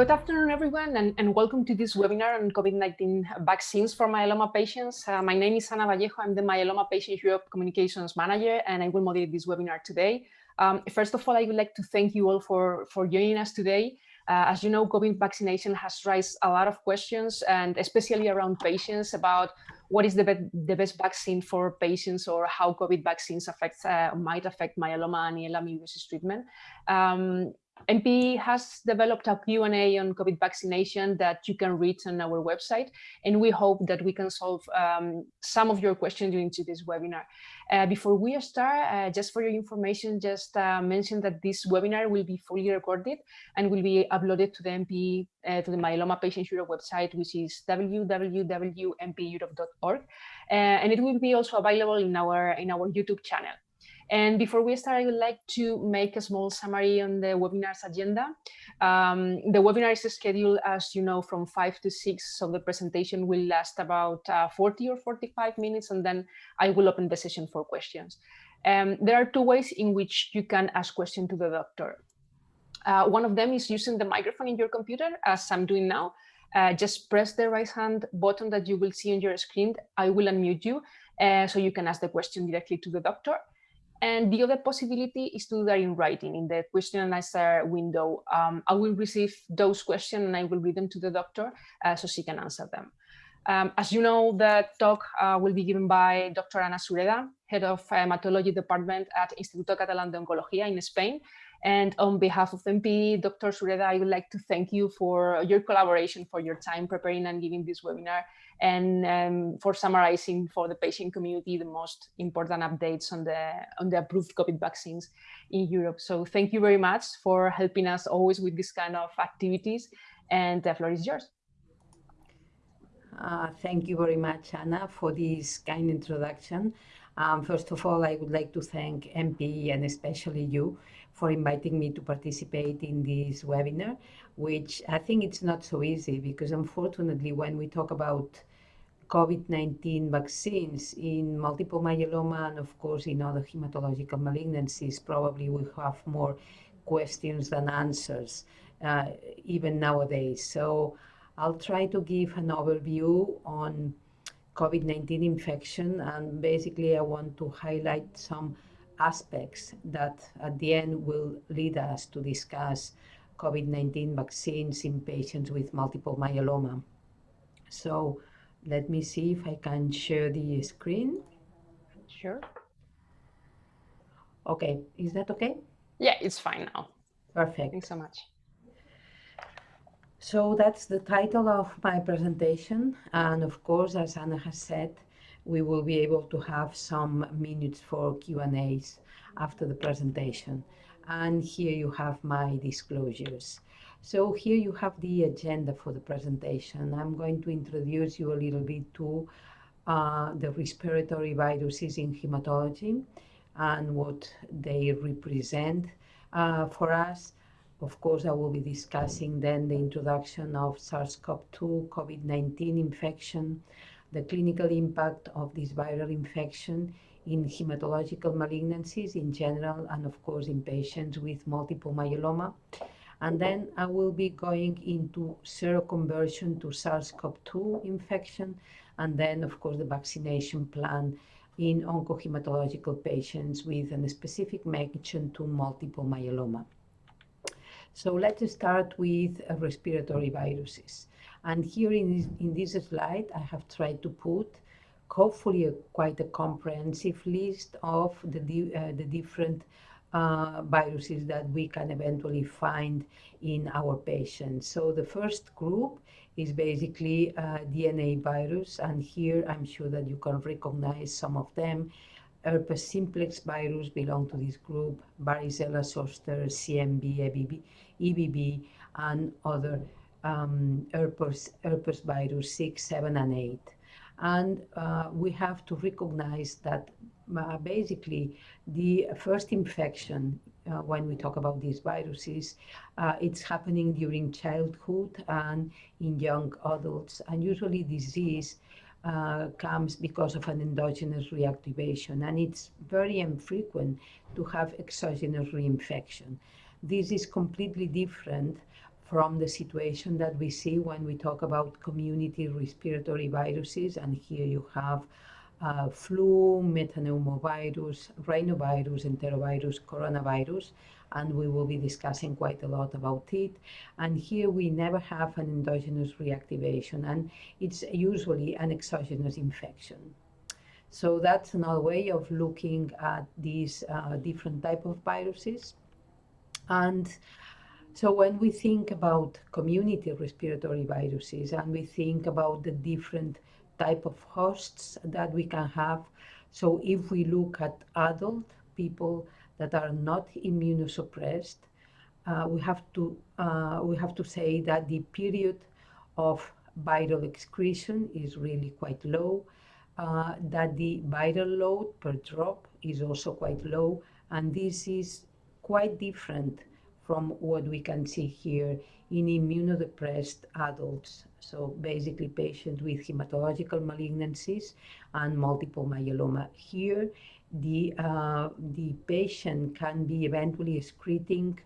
good afternoon, everyone, and, and, welcome to this webinar on COVID-19 vaccines for myeloma patients. Uh, my name is Ana Vallejo. I'm the Myeloma Patients Europe Communications Manager, and I will moderate this webinar today. Um, first of all, I would like to thank you all for, for joining us today. Uh, as you know, COVID vaccination has raised a lot of questions, and especially around patients about what is the, be the best vaccine for patients or how COVID vaccines affects, uh, might affect myeloma and ELA treatment. Um, MP has developed a Q&A on COVID vaccination that you can read on our website, and we hope that we can solve um, some of your questions during today's webinar. Uh, before we start, uh, just for your information, just uh, mention that this webinar will be fully recorded and will be uploaded to the MP, uh, to the Myeloma Patients Europe website, which is www.mpeurope.org, uh, and it will be also available in our in our YouTube channel. And before we start, I would like to make a small summary on the webinar's agenda. Um, the webinar is scheduled, as you know, from 5 to 6, so the presentation will last about uh, 40 or 45 minutes, and then I will open the session for questions. Um, there are two ways in which you can ask questions to the doctor. Uh, one of them is using the microphone in your computer, as I'm doing now. Uh, just press the right hand button that you will see on your screen. I will unmute you, uh, so you can ask the question directly to the doctor. And the other possibility is to do that in writing in the question and answer window. Um, I will receive those questions and I will read them to the doctor uh, so she can answer them. Um, as you know, the talk uh, will be given by Dr. Ana Sureda, head of hematology department at Instituto Catalán de Oncología in Spain. And on behalf of MP, Dr. Sureda, I would like to thank you for your collaboration, for your time preparing and giving this webinar and um, for summarizing for the patient community the most important updates on the on the approved COVID vaccines in Europe. So thank you very much for helping us always with this kind of activities. And the floor is yours. Uh, thank you very much, Anna, for this kind introduction. Um, first of all, I would like to thank MP and especially you for inviting me to participate in this webinar, which I think it's not so easy because unfortunately, when we talk about COVID-19 vaccines in multiple myeloma and of course in other hematological malignancies, probably we have more questions than answers, uh, even nowadays. So I'll try to give an overview on COVID-19 infection and basically I want to highlight some aspects that at the end will lead us to discuss COVID-19 vaccines in patients with multiple myeloma. So let me see if I can share the screen. Sure. Okay, is that okay? Yeah, it's fine now. Perfect. Thanks so much. So that's the title of my presentation. And of course, as Anna has said, we will be able to have some minutes for Q&As after the presentation. And here you have my disclosures. So here you have the agenda for the presentation. I'm going to introduce you a little bit to uh, the respiratory viruses in hematology and what they represent uh, for us. Of course, I will be discussing then the introduction of SARS-CoV-2 COVID-19 infection, the clinical impact of this viral infection in hematological malignancies in general, and of course in patients with multiple myeloma. And then I will be going into seroconversion to SARS-CoV-2 infection, and then, of course, the vaccination plan in oncohematological patients with a specific mention to multiple myeloma. So let's start with respiratory viruses. And here in this, in this slide, I have tried to put hopefully a, quite a comprehensive list of the, uh, the different uh, viruses that we can eventually find in our patients. So the first group is basically uh, DNA virus, and here I'm sure that you can recognize some of them. Herpes simplex virus belong to this group, varicella zoster, CMV, EBV, EBV and other um, herpes, herpes virus 6, 7, and 8. And uh, we have to recognize that uh, basically the first infection uh, when we talk about these viruses, uh, it's happening during childhood and in young adults. And usually disease uh, comes because of an endogenous reactivation. And it's very infrequent to have exogenous reinfection. This is completely different from the situation that we see when we talk about community respiratory viruses. And here you have uh, flu, metapneumovirus, rhinovirus, enterovirus, coronavirus, and we will be discussing quite a lot about it. And here we never have an endogenous reactivation, and it's usually an exogenous infection. So that's another way of looking at these uh, different type of viruses. And so when we think about community respiratory viruses and we think about the different type of hosts that we can have, so if we look at adult people that are not immunosuppressed, uh, we have to uh, we have to say that the period of viral excretion is really quite low, uh, that the viral load per drop is also quite low, and this is quite different from what we can see here in immunodepressed adults. So basically patients with hematological malignancies and multiple myeloma. Here, the, uh, the patient can be eventually excreting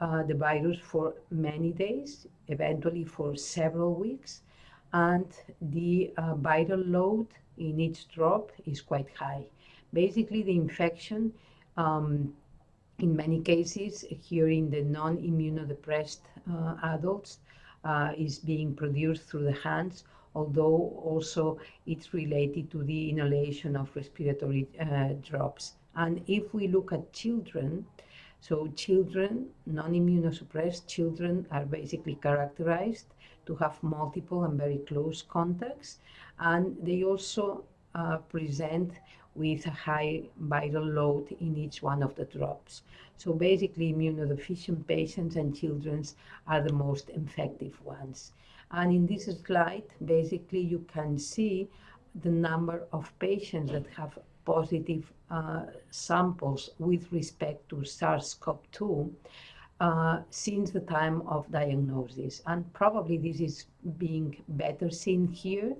uh, the virus for many days, eventually for several weeks, and the uh, viral load in each drop is quite high. Basically, the infection um, in many cases, here in the non-immunodepressed uh, adults, uh, is being produced through the hands, although also it's related to the inhalation of respiratory uh, drops. And if we look at children, so children, non-immunosuppressed children are basically characterized to have multiple and very close contacts, and they also uh, present with a high viral load in each one of the drops. So basically immunodeficient patients and children are the most effective ones. And in this slide, basically you can see the number of patients that have positive uh, samples with respect to SARS-CoV-2 uh, since the time of diagnosis. And probably this is being better seen here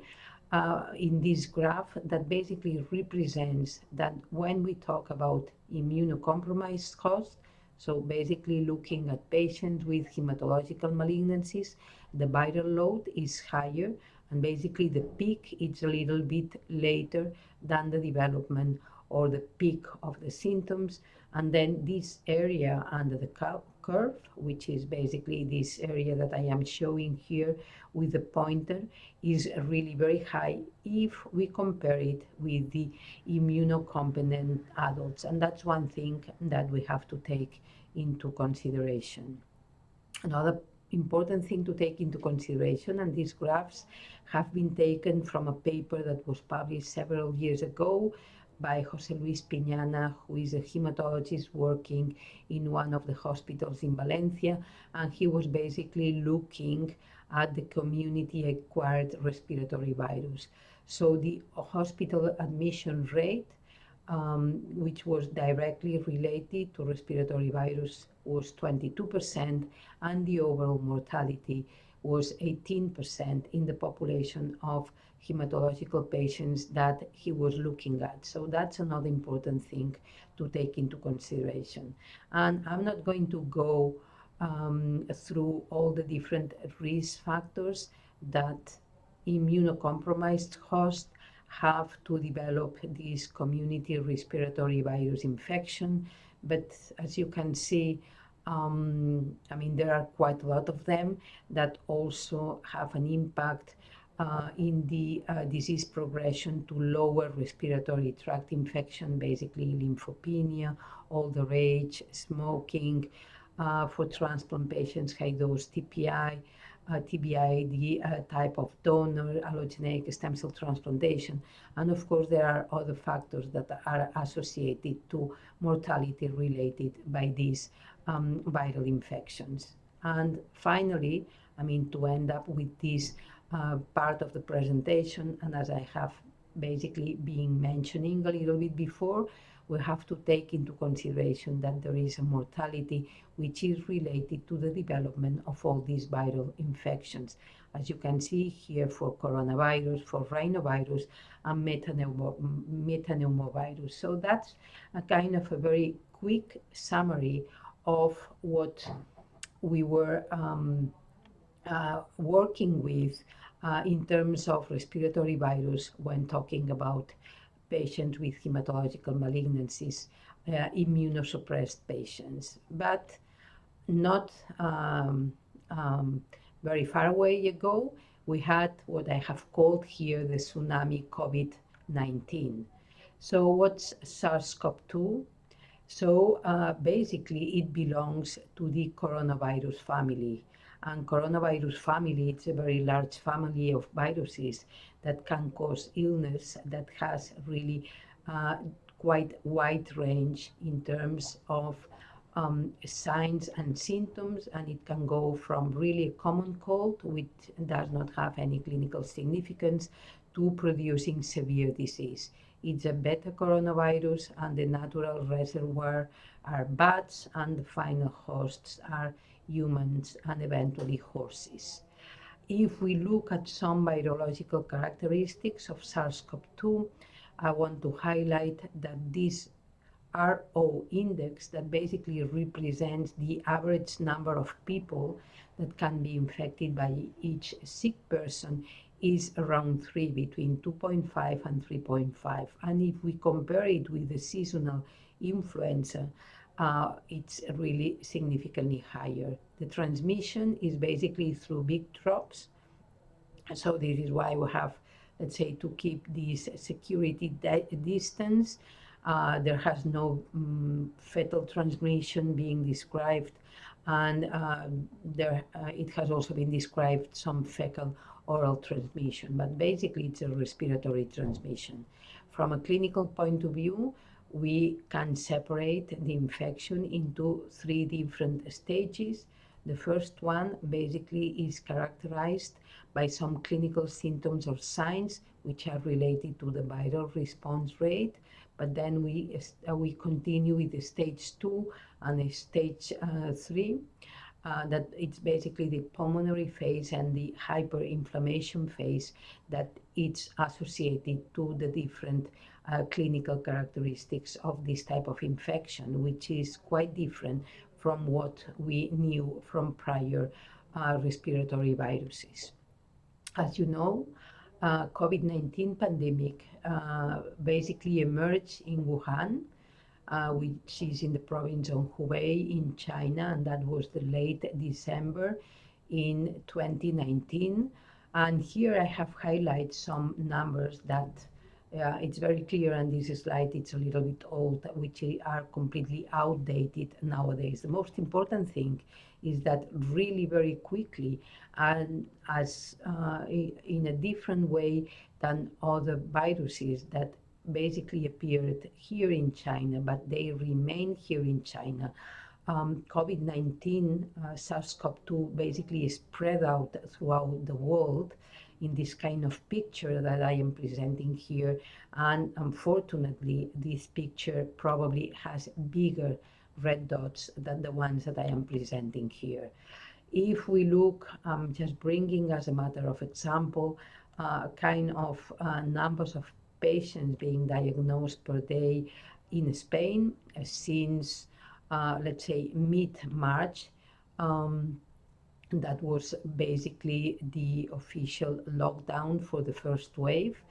uh, in this graph that basically represents that when we talk about immunocompromised hosts, so basically looking at patients with hematological malignancies, the viral load is higher and basically the peak is a little bit later than the development or the peak of the symptoms. And then this area under the curve, which is basically this area that I am showing here with the pointer, is really very high if we compare it with the immunocompetent adults. And that's one thing that we have to take into consideration. Another important thing to take into consideration, and these graphs have been taken from a paper that was published several years ago by Jose Luis Piñana, who is a hematologist working in one of the hospitals in Valencia. And he was basically looking at the community acquired respiratory virus. So the hospital admission rate, um, which was directly related to respiratory virus, was 22%, and the overall mortality was 18% in the population of hematological patients that he was looking at. So that's another important thing to take into consideration. And I'm not going to go um, through all the different risk factors that immunocompromised hosts have to develop this community respiratory virus infection. But as you can see, um, I mean, there are quite a lot of them that also have an impact uh, in the uh, disease progression to lower respiratory tract infection, basically lymphopenia, older age, smoking, uh, for transplant patients, high dose TPI, uh, TBI, the uh, type of donor, allogeneic stem cell transplantation. And of course, there are other factors that are associated to mortality related by these um, viral infections. And finally, I mean, to end up with this uh, part of the presentation, and as I have basically been mentioning a little bit before, we have to take into consideration that there is a mortality which is related to the development of all these viral infections. As you can see here for coronavirus, for rhinovirus, and metapneumovirus. So that's a kind of a very quick summary of what we were um, uh, working with uh, in terms of respiratory virus when talking about patients with hematological malignancies, uh, immunosuppressed patients, but not um, um, very far away ago, we had what I have called here the tsunami COVID-19. So what's SARS-CoV-2? So uh, basically it belongs to the coronavirus family. And coronavirus family, it's a very large family of viruses that can cause illness that has really uh, quite wide range in terms of um, signs and symptoms, and it can go from really a common cold, which does not have any clinical significance, to producing severe disease. It's a beta coronavirus, and the natural reservoir are bats, and the final hosts are humans and eventually horses. If we look at some virological characteristics of SARS-CoV-2, I want to highlight that this R0 index that basically represents the average number of people that can be infected by each sick person is around 3, between 2.5 and 3.5. And if we compare it with the seasonal influenza, uh, it's really significantly higher. The transmission is basically through big drops. So this is why we have, let's say, to keep this security distance uh, there has no um, fetal transmission being described, and uh, there uh, it has also been described some fecal oral transmission, but basically it's a respiratory transmission. From a clinical point of view, we can separate the infection into three different stages. The first one basically is characterized by some clinical symptoms or signs which are related to the viral response rate but then we uh, we continue with the stage two and the stage uh, three. Uh, that it's basically the pulmonary phase and the hyperinflammation phase that it's associated to the different uh, clinical characteristics of this type of infection, which is quite different from what we knew from prior uh, respiratory viruses. As you know, uh, COVID-19 pandemic uh, basically emerged in Wuhan, uh, which is in the province of Hubei in China, and that was the late December in 2019. And here I have highlighted some numbers that uh, it's very clear, and this slide it's a little bit old, which are completely outdated nowadays. The most important thing is that really very quickly and as uh, in a different way than other viruses that basically appeared here in China, but they remain here in China. Um, COVID-19, uh, SARS-CoV-2 basically spread out throughout the world in this kind of picture that I am presenting here. And unfortunately, this picture probably has bigger red dots than the ones that I am presenting here. If we look, um, just bringing as a matter of example, uh, kind of uh, numbers of patients being diagnosed per day in Spain uh, since, uh, let's say, mid-March, um, that was basically the official lockdown for the first wave.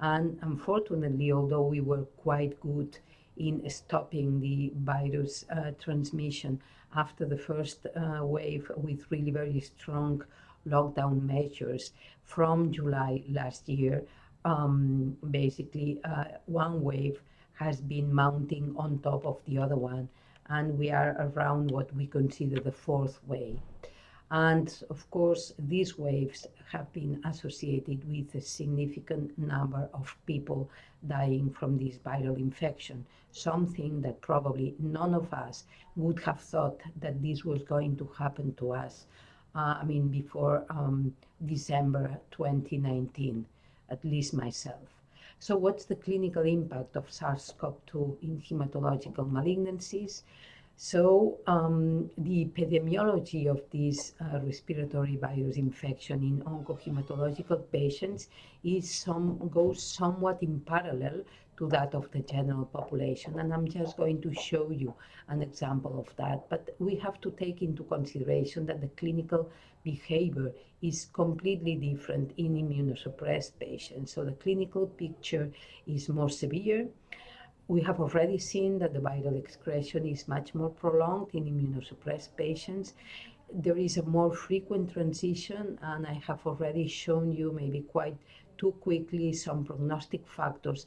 And unfortunately, although we were quite good in stopping the virus uh, transmission after the first uh, wave with really very strong lockdown measures from July last year. Um, basically, uh, one wave has been mounting on top of the other one, and we are around what we consider the fourth wave. And of course, these waves have been associated with a significant number of people dying from this viral infection, something that probably none of us would have thought that this was going to happen to us, uh, I mean, before um, December 2019, at least myself. So what's the clinical impact of SARS-CoV-2 in hematological malignancies? So um, the epidemiology of this uh, respiratory virus infection in oncohematological patients is some goes somewhat in parallel to that of the general population. And I'm just going to show you an example of that. But we have to take into consideration that the clinical behavior is completely different in immunosuppressed patients. So the clinical picture is more severe we have already seen that the viral excretion is much more prolonged in immunosuppressed patients. There is a more frequent transition, and I have already shown you maybe quite too quickly some prognostic factors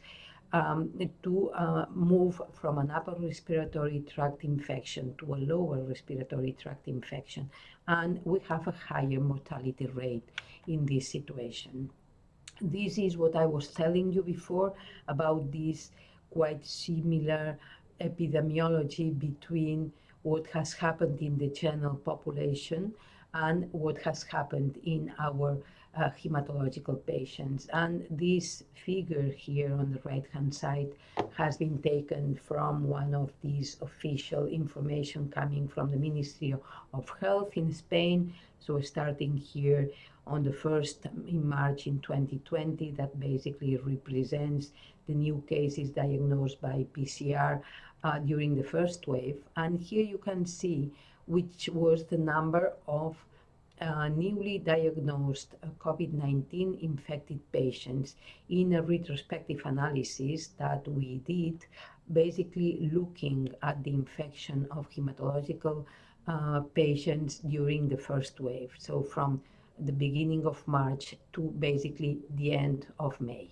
um, to uh, move from an upper respiratory tract infection to a lower respiratory tract infection. And we have a higher mortality rate in this situation. This is what I was telling you before about this quite similar epidemiology between what has happened in the general population and what has happened in our uh, hematological patients. And this figure here on the right hand side has been taken from one of these official information coming from the Ministry of Health in Spain. So starting here on the first in March in 2020, that basically represents the new cases diagnosed by PCR uh, during the first wave. And here you can see which was the number of uh, newly diagnosed uh, COVID-19 infected patients in a retrospective analysis that we did, basically looking at the infection of hematological uh, patients during the first wave. So from the beginning of March to basically the end of May.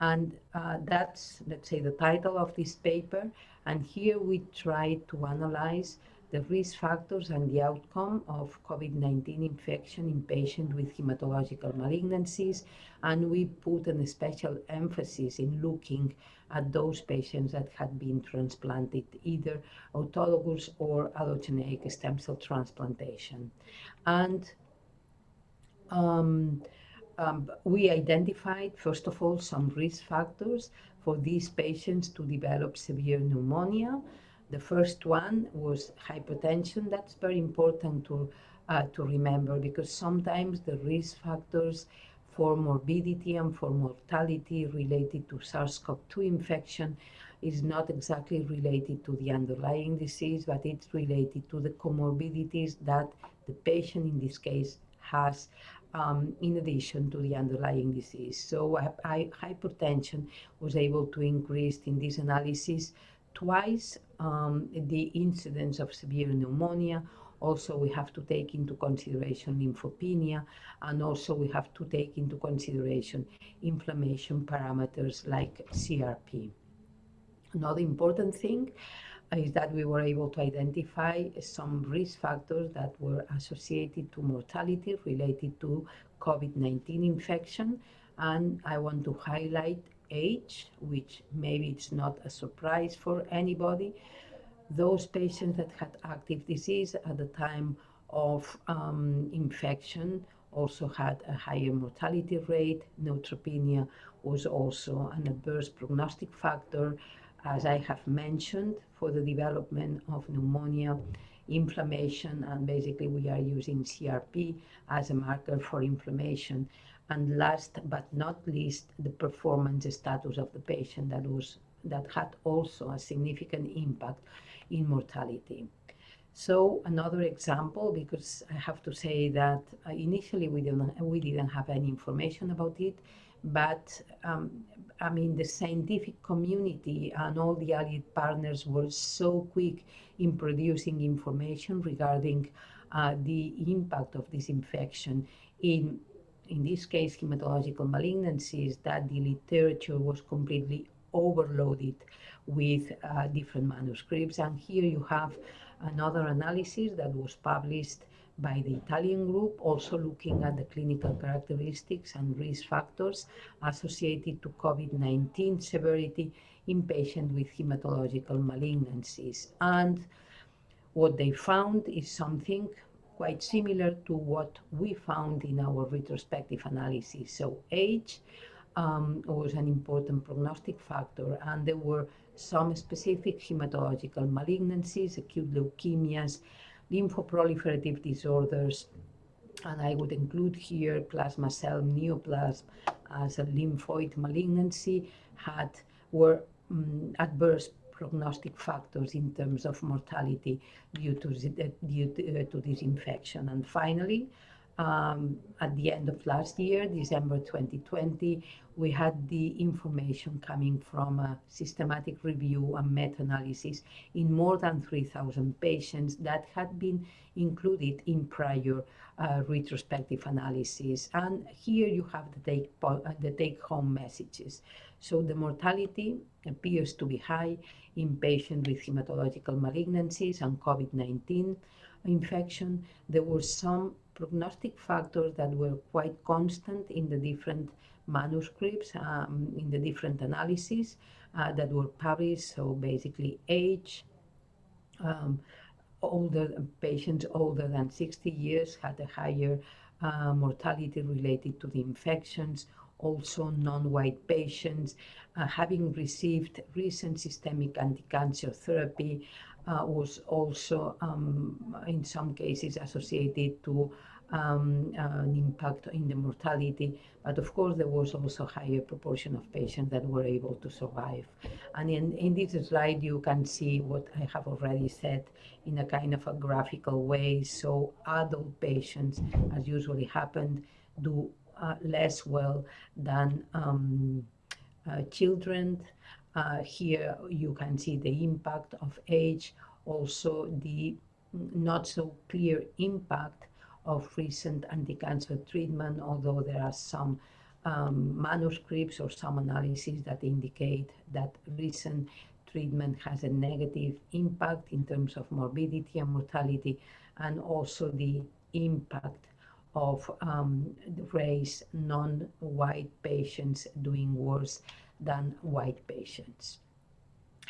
And uh, that's, let's say, the title of this paper. And here we try to analyze the risk factors and the outcome of COVID-19 infection in patients with hematological malignancies. And we put an special emphasis in looking at those patients that had been transplanted, either autologous or allogeneic stem cell transplantation. And um, um, we identified, first of all, some risk factors for these patients to develop severe pneumonia. The first one was hypertension. That's very important to, uh, to remember because sometimes the risk factors for morbidity and for mortality related to SARS-CoV-2 infection is not exactly related to the underlying disease, but it's related to the comorbidities that the patient in this case has um, in addition to the underlying disease. So hypertension was able to increase in this analysis twice um, the incidence of severe pneumonia. Also, we have to take into consideration lymphopenia, and also we have to take into consideration inflammation parameters like CRP. Another important thing is that we were able to identify some risk factors that were associated to mortality related to COVID-19 infection. And I want to highlight age, which maybe it's not a surprise for anybody. Those patients that had active disease at the time of um, infection also had a higher mortality rate. Neutropenia was also an adverse prognostic factor as I have mentioned, for the development of pneumonia, inflammation, and basically we are using CRP as a marker for inflammation. And last but not least, the performance status of the patient that was that had also a significant impact in mortality. So another example, because I have to say that uh, initially we didn't we didn't have any information about it, but um, I mean, the scientific community and all the allied partners were so quick in producing information regarding uh, the impact of this infection in, in this case, hematological malignancies, that the literature was completely overloaded with uh, different manuscripts. And here you have another analysis that was published by the Italian group, also looking at the clinical characteristics and risk factors associated to COVID-19 severity in patients with hematological malignancies. And what they found is something quite similar to what we found in our retrospective analysis. So age um, was an important prognostic factor, and there were some specific hematological malignancies, acute leukemias, lymphoproliferative disorders, and I would include here plasma cell neoplasm as a lymphoid malignancy had were um, adverse prognostic factors in terms of mortality due to, due to, uh, to this infection. And finally, um, at the end of last year, December 2020, we had the information coming from a systematic review and meta-analysis in more than 3,000 patients that had been included in prior uh, retrospective analysis. And here you have the take, uh, the take messages. So the mortality appears to be high in patients with hematological malignancies and COVID-19 infection. There were some prognostic factors that were quite constant in the different manuscripts, um, in the different analyses uh, that were published. So basically age, um, older patients older than 60 years had a higher uh, mortality related to the infections, also non-white patients uh, having received recent systemic anti-cancer therapy uh, was also um, in some cases associated to um, an impact in the mortality, but of course there was also higher proportion of patients that were able to survive. And in, in this slide you can see what I have already said in a kind of a graphical way. So adult patients, as usually happened, do uh, less well than um, uh, children. Uh, here you can see the impact of age, also the not so clear impact of recent anti-cancer treatment, although there are some um, manuscripts or some analyses that indicate that recent treatment has a negative impact in terms of morbidity and mortality, and also the impact of um, race non-white patients doing worse than white patients.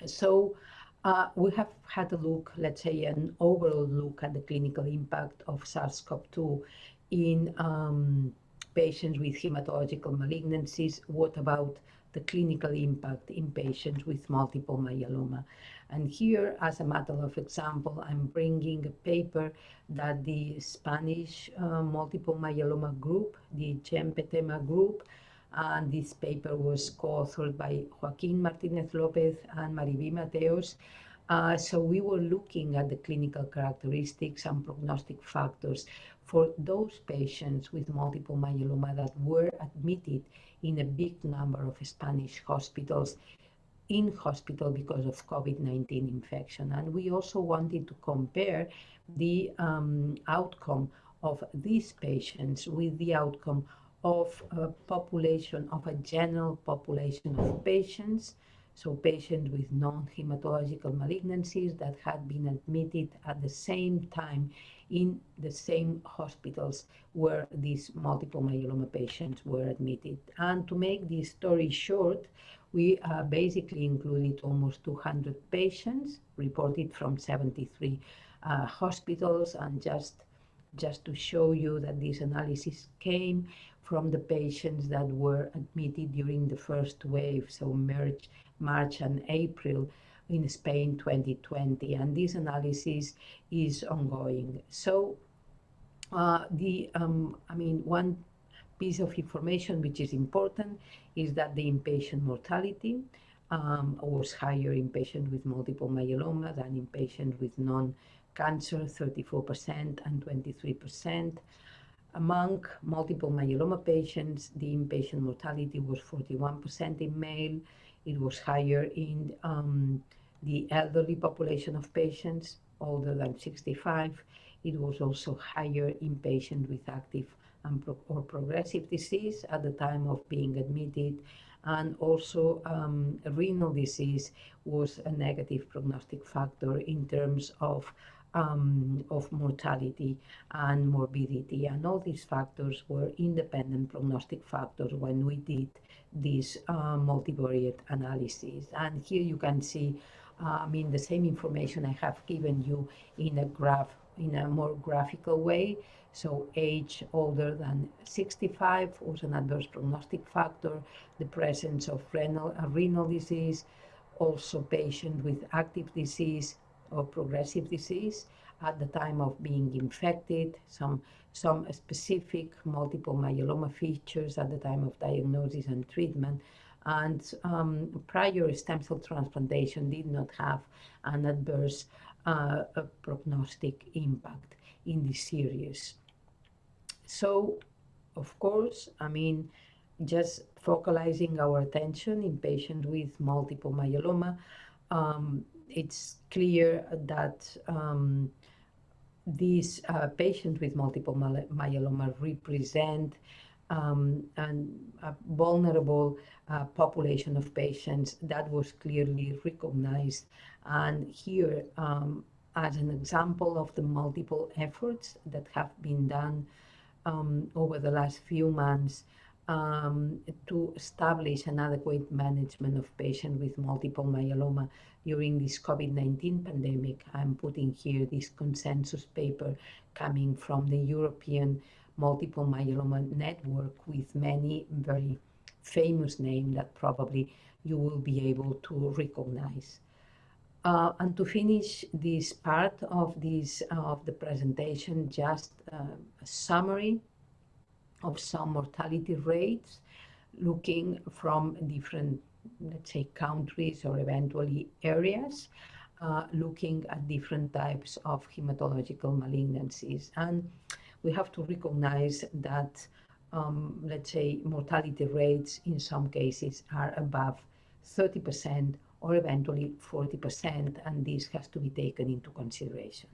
So uh, we have had a look, let's say an overall look at the clinical impact of SARS-CoV-2 in um, patients with hematological malignancies. What about the clinical impact in patients with multiple myeloma? And here, as a matter of example, I'm bringing a paper that the Spanish uh, multiple myeloma group, the GEM-PETHEMA group, and this paper was co-authored by Joaquin Martinez Lopez and Mariví Mateos. Uh, so we were looking at the clinical characteristics and prognostic factors for those patients with multiple myeloma that were admitted in a big number of Spanish hospitals in hospital because of COVID-19 infection. And we also wanted to compare the um, outcome of these patients with the outcome of a population, of a general population of patients, so patients with non-hematological malignancies that had been admitted at the same time in the same hospitals where these multiple myeloma patients were admitted. And to make this story short, we uh, basically included almost 200 patients reported from 73 uh, hospitals and just just to show you that this analysis came from the patients that were admitted during the first wave, so March, March and April in Spain 2020, and this analysis is ongoing. So uh, the, um, I mean, one piece of information which is important is that the inpatient mortality um, was higher in patients with multiple myeloma than in patients with non-cancer, 34% and 23%. Among multiple myeloma patients, the inpatient mortality was 41% in male. It was higher in um, the elderly population of patients older than 65. It was also higher in patients with active pro or progressive disease at the time of being admitted. And also um, renal disease was a negative prognostic factor in terms of um, of mortality and morbidity. And all these factors were independent prognostic factors when we did this uh, multivariate analysis. And here you can see, uh, I mean, the same information I have given you in a graph in a more graphical way. So age older than 65 was an adverse prognostic factor, the presence of renal, uh, renal disease, also patient with active disease or progressive disease at the time of being infected, some, some specific multiple myeloma features at the time of diagnosis and treatment, and um, prior stem cell transplantation did not have an adverse uh, prognostic impact in this series. So, of course, I mean, just focalizing our attention in patients with multiple myeloma, um, it's clear that um, these uh, patients with multiple myeloma represent um, and a vulnerable uh, population of patients that was clearly recognized. And here, um, as an example of the multiple efforts that have been done um, over the last few months um, to establish an adequate management of patients with multiple myeloma during this COVID-19 pandemic. I'm putting here this consensus paper coming from the European Multiple Myeloma Network with many very famous names that probably you will be able to recognize. Uh, and to finish this part of this of the presentation, just uh, a summary of some mortality rates, looking from different, let's say, countries or eventually areas, uh, looking at different types of hematological malignancies. And we have to recognize that, um, let's say, mortality rates in some cases are above 30% or eventually 40%, and this has to be taken into consideration.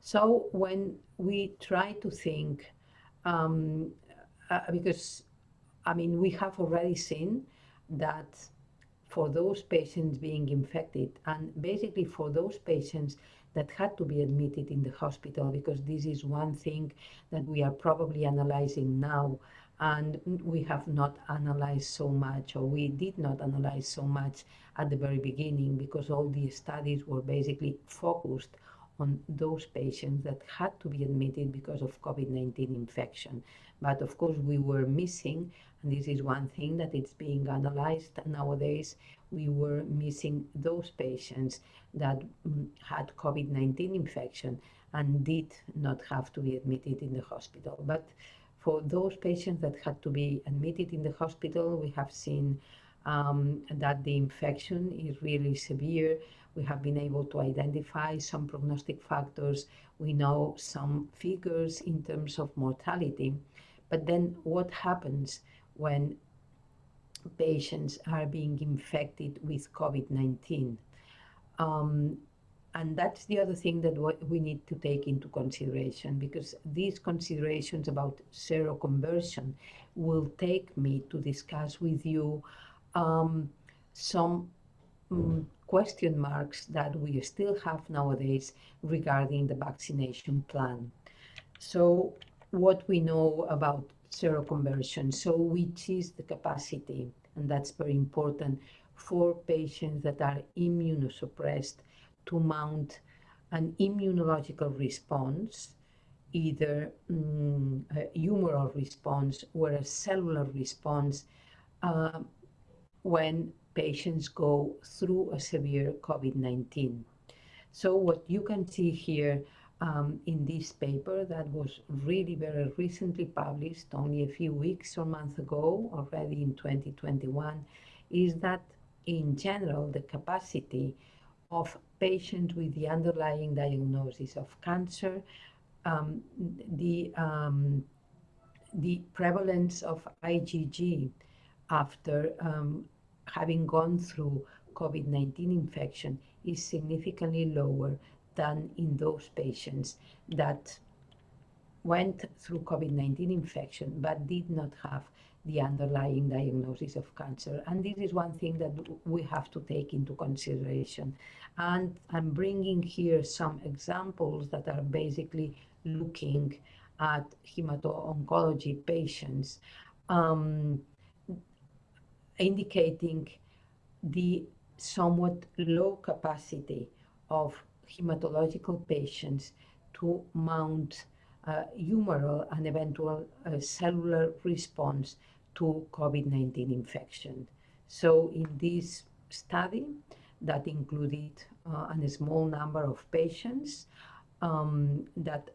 So when we try to think, um, uh, because I mean, we have already seen that for those patients being infected, and basically for those patients that had to be admitted in the hospital, because this is one thing that we are probably analyzing now and we have not analyzed so much or we did not analyze so much at the very beginning because all the studies were basically focused on those patients that had to be admitted because of COVID-19 infection. But of course we were missing, and this is one thing that it's being analyzed nowadays, we were missing those patients that mm, had COVID-19 infection and did not have to be admitted in the hospital. But for those patients that had to be admitted in the hospital, we have seen um, that the infection is really severe. We have been able to identify some prognostic factors. We know some figures in terms of mortality. But then what happens when patients are being infected with COVID-19? Um, and that's the other thing that we need to take into consideration because these considerations about seroconversion will take me to discuss with you um, some um, question marks that we still have nowadays regarding the vaccination plan. So what we know about seroconversion, so which is the capacity, and that's very important for patients that are immunosuppressed to mount an immunological response, either um, a humoral response or a cellular response uh, when patients go through a severe COVID-19. So what you can see here um, in this paper that was really very recently published, only a few weeks or months ago, already in 2021, is that in general, the capacity of patients with the underlying diagnosis of cancer, um, the, um, the prevalence of IgG after um, having gone through COVID-19 infection is significantly lower than in those patients that went through COVID-19 infection but did not have the underlying diagnosis of cancer. And this is one thing that we have to take into consideration. And I'm bringing here some examples that are basically looking at hemato-oncology patients, um, indicating the somewhat low capacity of hematological patients to mount uh, humoral and eventual uh, cellular response to COVID-19 infection. So in this study that included uh, a small number of patients um, that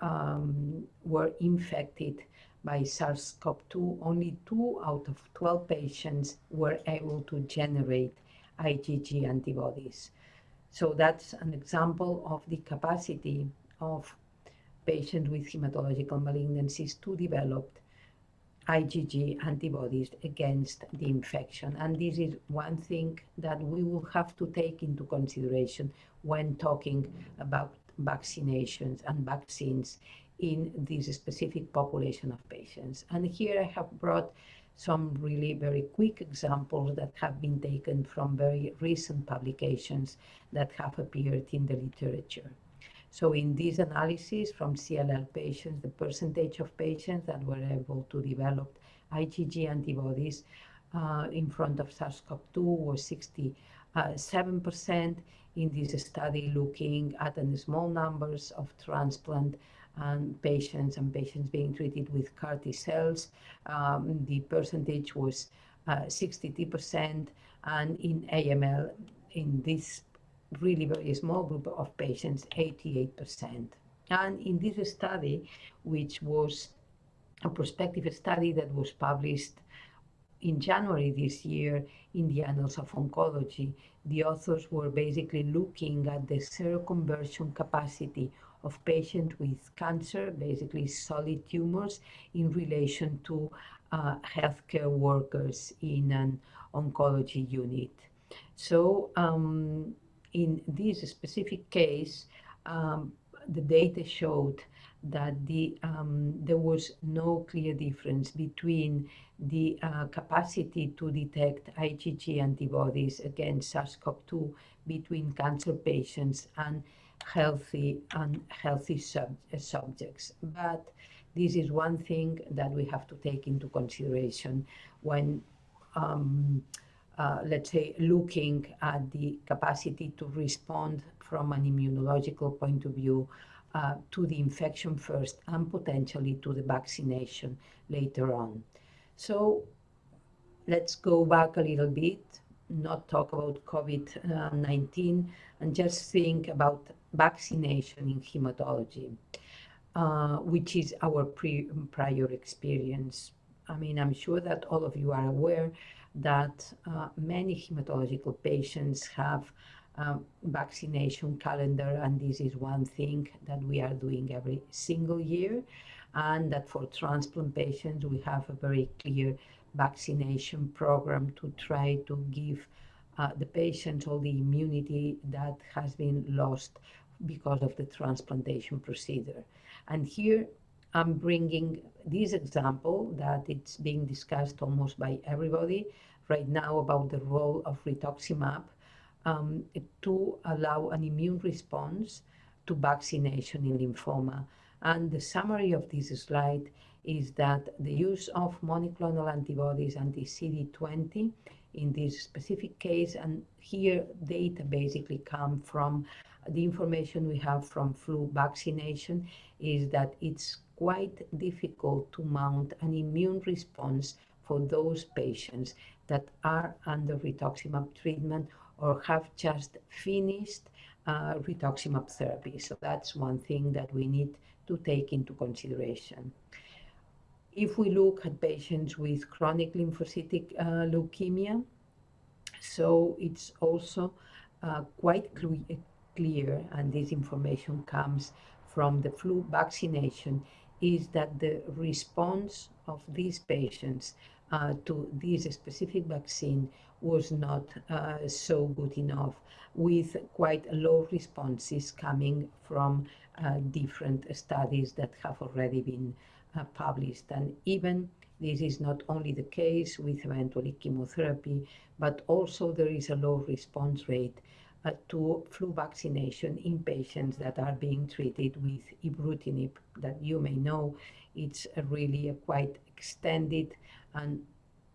um, were infected by SARS-CoV-2, only two out of 12 patients were able to generate IgG antibodies. So that's an example of the capacity of patients with hematological malignancies to develop IgG antibodies against the infection. And this is one thing that we will have to take into consideration when talking about vaccinations and vaccines in this specific population of patients. And here I have brought some really very quick examples that have been taken from very recent publications that have appeared in the literature. So in this analysis from CLL patients, the percentage of patients that were able to develop IgG antibodies uh, in front of SARS-CoV-2 was 67% in this study looking at the small numbers of transplant and patients and patients being treated with CAR T cells. Um, the percentage was uh, 62%, and in AML, in this really very small group of patients, 88%. And in this study, which was a prospective study that was published in January this year in the Annals of Oncology, the authors were basically looking at the seroconversion capacity of patients with cancer, basically solid tumors, in relation to uh, healthcare workers in an oncology unit. So um, in this specific case, um, the data showed that the, um, there was no clear difference between the uh, capacity to detect IgG antibodies against SARS-CoV-2 between cancer patients and healthy and healthy sub subjects. But this is one thing that we have to take into consideration when um, uh, let's say, looking at the capacity to respond from an immunological point of view uh, to the infection first and potentially to the vaccination later on. So let's go back a little bit, not talk about COVID-19 and just think about vaccination in hematology, uh, which is our prior experience. I mean, I'm sure that all of you are aware that uh, many hematological patients have um, vaccination calendar and this is one thing that we are doing every single year and that for transplant patients we have a very clear vaccination program to try to give uh, the patients all the immunity that has been lost because of the transplantation procedure. And here I'm bringing this example that it's being discussed almost by everybody right now about the role of rituximab um, to allow an immune response to vaccination in lymphoma. And the summary of this slide is that the use of monoclonal antibodies anti-CD20 in this specific case, and here data basically come from the information we have from flu vaccination, is that it's quite difficult to mount an immune response for those patients that are under rituximab treatment or have just finished uh, rituximab therapy. So that's one thing that we need to take into consideration. If we look at patients with chronic lymphocytic uh, leukemia, so it's also uh, quite cl clear, and this information comes from the flu vaccination, is that the response of these patients uh, to this specific vaccine was not uh, so good enough, with quite low responses coming from uh, different studies that have already been uh, published. And even this is not only the case with eventually chemotherapy, but also there is a low response rate uh, to flu vaccination in patients that are being treated with ibrutinib that you may know it's a really a quite extended and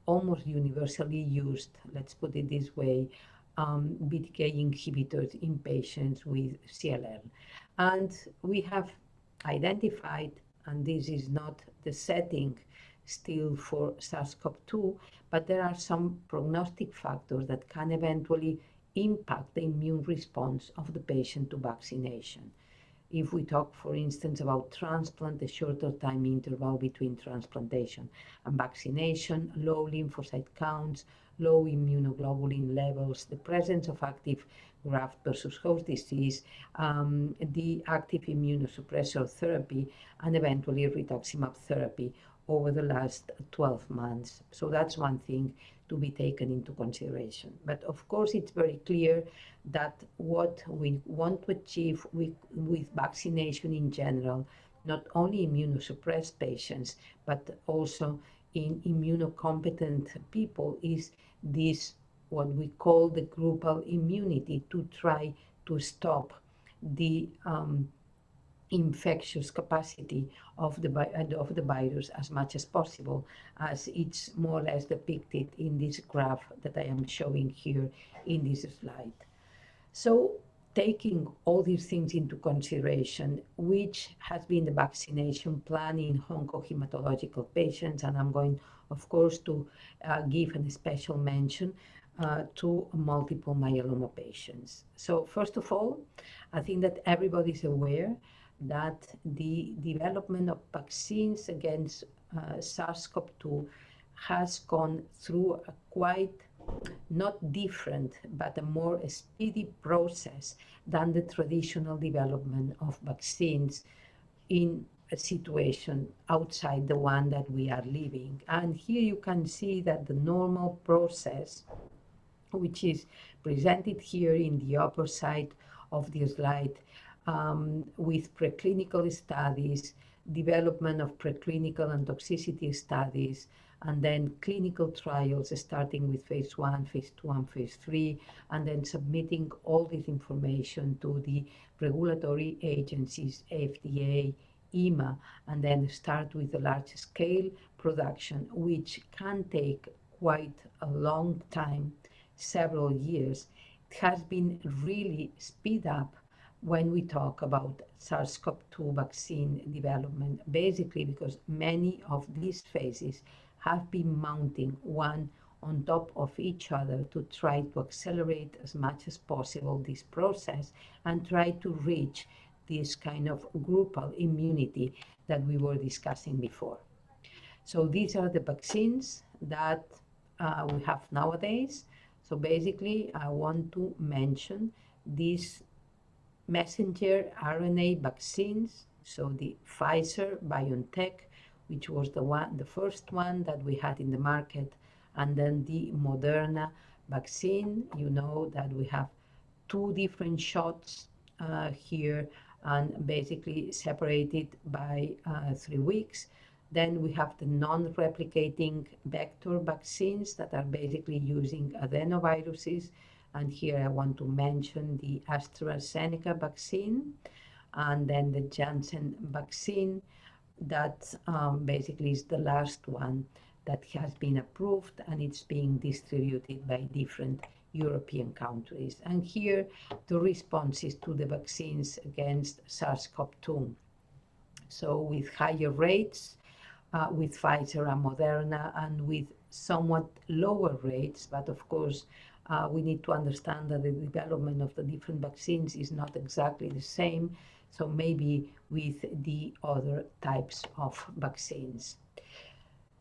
almost universally used, let's put it this way, um, BTK inhibitors in patients with CLL. And we have identified, and this is not the setting still for SARS-CoV-2, but there are some prognostic factors that can eventually impact the immune response of the patient to vaccination. If we talk, for instance, about transplant, the shorter time interval between transplantation and vaccination, low lymphocyte counts, low immunoglobulin levels, the presence of active graft versus host disease, um, the active immunosuppressor therapy, and eventually rituximab therapy over the last 12 months. So that's one thing to be taken into consideration. But of course, it's very clear that what we want to achieve with, with vaccination in general, not only immunosuppressed patients, but also in immunocompetent people, is this what we call the groupal immunity to try to stop the um, infectious capacity of the, of the virus as much as possible, as it's more or less depicted in this graph that I am showing here in this slide. So taking all these things into consideration, which has been the vaccination plan in oncohematological patients, and I'm going, of course, to uh, give a special mention uh, to multiple myeloma patients. So first of all, I think that everybody is aware that the development of vaccines against uh, SARS-CoV-2 has gone through a quite not different, but a more speedy process than the traditional development of vaccines in a situation outside the one that we are living. And here you can see that the normal process, which is presented here in the upper side of the slide, um, with preclinical studies, development of preclinical and toxicity studies, and then clinical trials starting with phase one, phase two, and phase three, and then submitting all this information to the regulatory agencies, FDA, EMA, and then start with the large scale production, which can take quite a long time, several years. It has been really speed up when we talk about SARS-CoV-2 vaccine development, basically because many of these phases have been mounting one on top of each other to try to accelerate as much as possible this process and try to reach this kind of groupal immunity that we were discussing before. So these are the vaccines that uh, we have nowadays. So basically, I want to mention these messenger RNA vaccines, so the Pfizer BioNTech, which was the one, the first one that we had in the market, and then the Moderna vaccine. You know that we have two different shots uh, here and basically separated by uh, three weeks. Then we have the non-replicating vector vaccines that are basically using adenoviruses and here I want to mention the AstraZeneca vaccine and then the Janssen vaccine that um, basically is the last one that has been approved and it's being distributed by different European countries. And here the responses to the vaccines against SARS-CoV-2. So with higher rates uh, with Pfizer and Moderna and with somewhat lower rates, but of course uh, we need to understand that the development of the different vaccines is not exactly the same, so maybe with the other types of vaccines.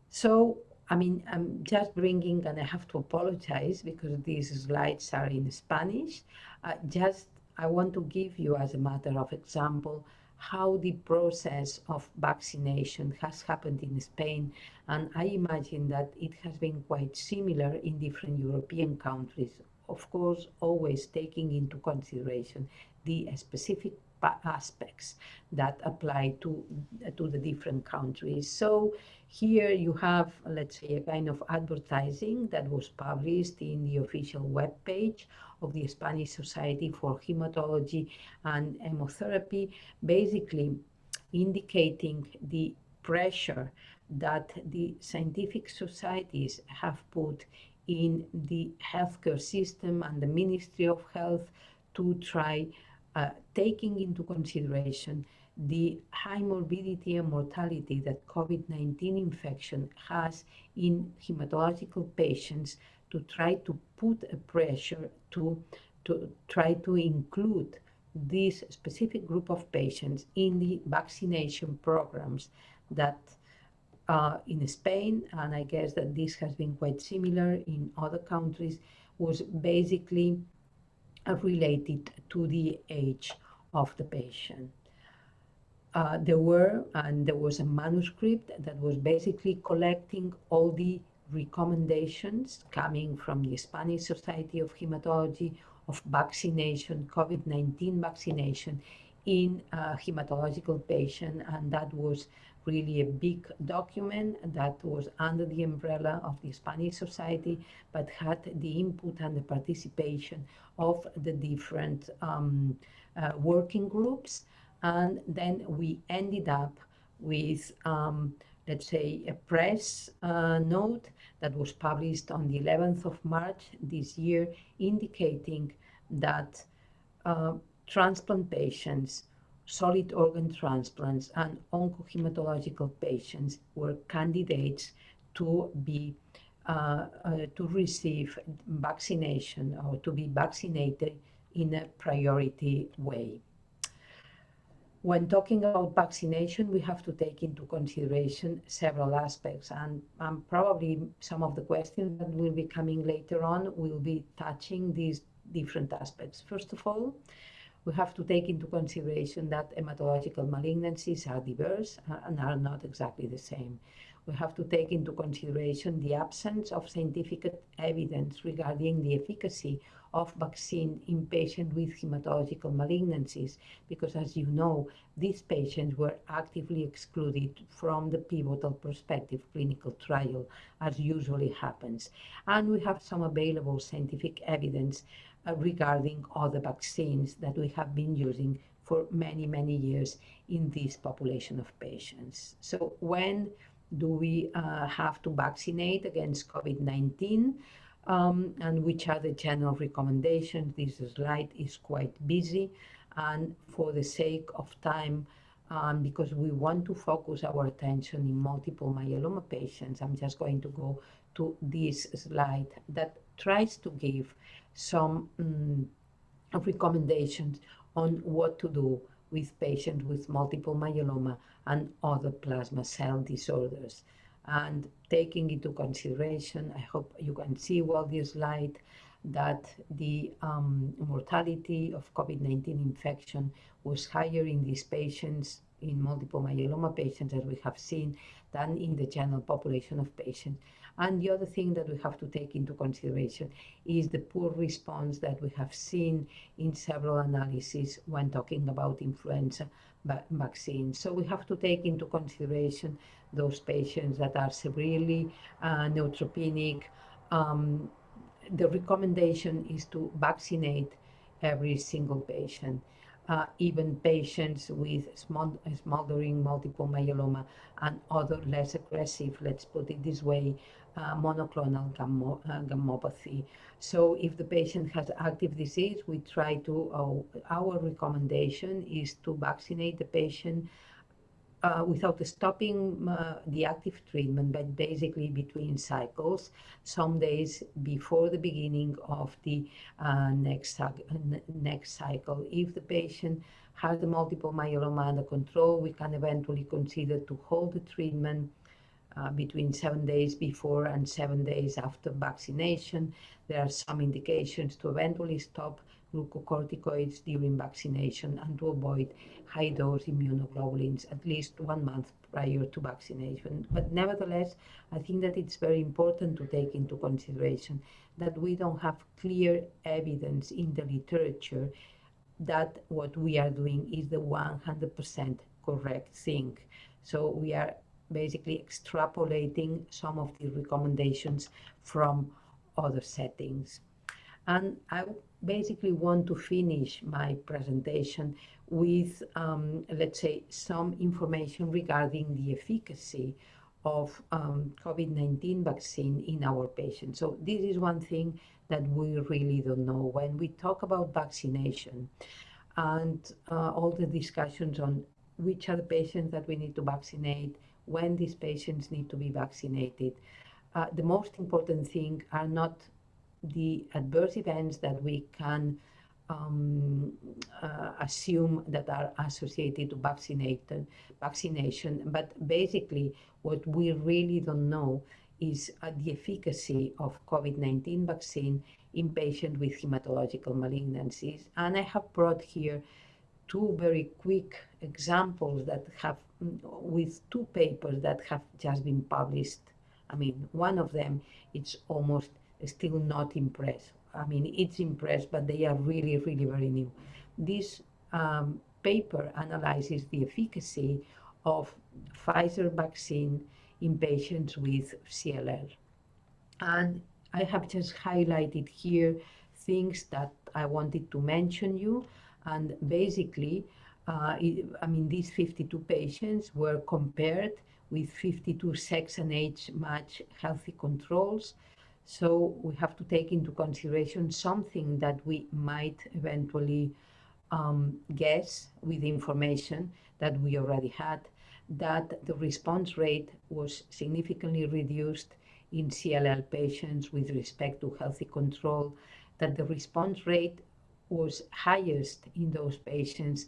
So, I mean, I'm just bringing, and I have to apologize because these slides are in Spanish. Uh, just, I want to give you as a matter of example how the process of vaccination has happened in Spain. And I imagine that it has been quite similar in different European countries. Of course, always taking into consideration the specific aspects that apply to, to the different countries. So here you have, let's say, a kind of advertising that was published in the official web page of the Spanish Society for Hematology and Hemotherapy, basically indicating the pressure that the scientific societies have put in the healthcare system and the Ministry of Health to try uh, taking into consideration the high morbidity and mortality that COVID-19 infection has in hematological patients to try to put a pressure to, to try to include this specific group of patients in the vaccination programs that uh, in Spain, and I guess that this has been quite similar in other countries, was basically related to the age of the patient. Uh, there were, and there was a manuscript that was basically collecting all the recommendations coming from the Spanish Society of Hematology of vaccination, COVID-19 vaccination in a hematological patient, and that was really a big document that was under the umbrella of the Spanish Society, but had the input and the participation of the different um, uh, working groups. And then we ended up with, um, let's say, a press uh, note that was published on the 11th of March this year, indicating that uh, transplant patients solid organ transplants and oncohematological patients were candidates to be uh, uh, to receive vaccination or to be vaccinated in a priority way. When talking about vaccination, we have to take into consideration several aspects, and um, probably some of the questions that will be coming later on will be touching these different aspects. First of all, we have to take into consideration that hematological malignancies are diverse and are not exactly the same. We have to take into consideration the absence of scientific evidence regarding the efficacy of vaccine in patients with hematological malignancies, because as you know, these patients were actively excluded from the pivotal prospective clinical trial, as usually happens. And we have some available scientific evidence uh, regarding other vaccines that we have been using for many, many years in this population of patients. So when do we uh, have to vaccinate against COVID-19? Um, and which are the general recommendations? This slide is quite busy. And for the sake of time, um, because we want to focus our attention in multiple myeloma patients, I'm just going to go to this slide that tries to give some um, recommendations on what to do with patients with multiple myeloma and other plasma cell disorders. And taking into consideration, I hope you can see well this slide, that the um, mortality of COVID-19 infection was higher in these patients, in multiple myeloma patients, as we have seen, than in the general population of patients. And the other thing that we have to take into consideration is the poor response that we have seen in several analyses when talking about influenza vaccines. So we have to take into consideration those patients that are severely uh, neutropenic. Um, the recommendation is to vaccinate every single patient uh, even patients with smoldering multiple myeloma and other less aggressive, let's put it this way, uh, monoclonal uh, gammopathy. So if the patient has active disease, we try to, uh, our recommendation is to vaccinate the patient uh, without stopping uh, the active treatment, but basically between cycles, some days before the beginning of the uh, next, next cycle. If the patient has the multiple myeloma under control, we can eventually consider to hold the treatment uh, between seven days before and seven days after vaccination. There are some indications to eventually stop glucocorticoids during vaccination and to avoid high dose immunoglobulins at least one month prior to vaccination. But nevertheless, I think that it's very important to take into consideration that we don't have clear evidence in the literature that what we are doing is the 100% correct thing. So we are basically extrapolating some of the recommendations from other settings. And I basically want to finish my presentation with, um, let's say, some information regarding the efficacy of um, COVID-19 vaccine in our patients. So this is one thing that we really don't know. When we talk about vaccination and uh, all the discussions on which are the patients that we need to vaccinate, when these patients need to be vaccinated, uh, the most important thing are not the adverse events that we can um, uh, assume that are associated to vaccinated, vaccination, but basically what we really don't know is uh, the efficacy of COVID-19 vaccine in patients with hematological malignancies. And I have brought here two very quick examples that have, with two papers that have just been published. I mean, one of them, it's almost still not impressed. I mean, it's impressed, but they are really, really very new. This um, paper analyzes the efficacy of Pfizer vaccine in patients with CLL. And I have just highlighted here things that I wanted to mention you. And basically, uh, it, I mean, these 52 patients were compared with 52 sex and age match healthy controls. So we have to take into consideration something that we might eventually um, guess with information that we already had, that the response rate was significantly reduced in CLL patients with respect to healthy control, that the response rate was highest in those patients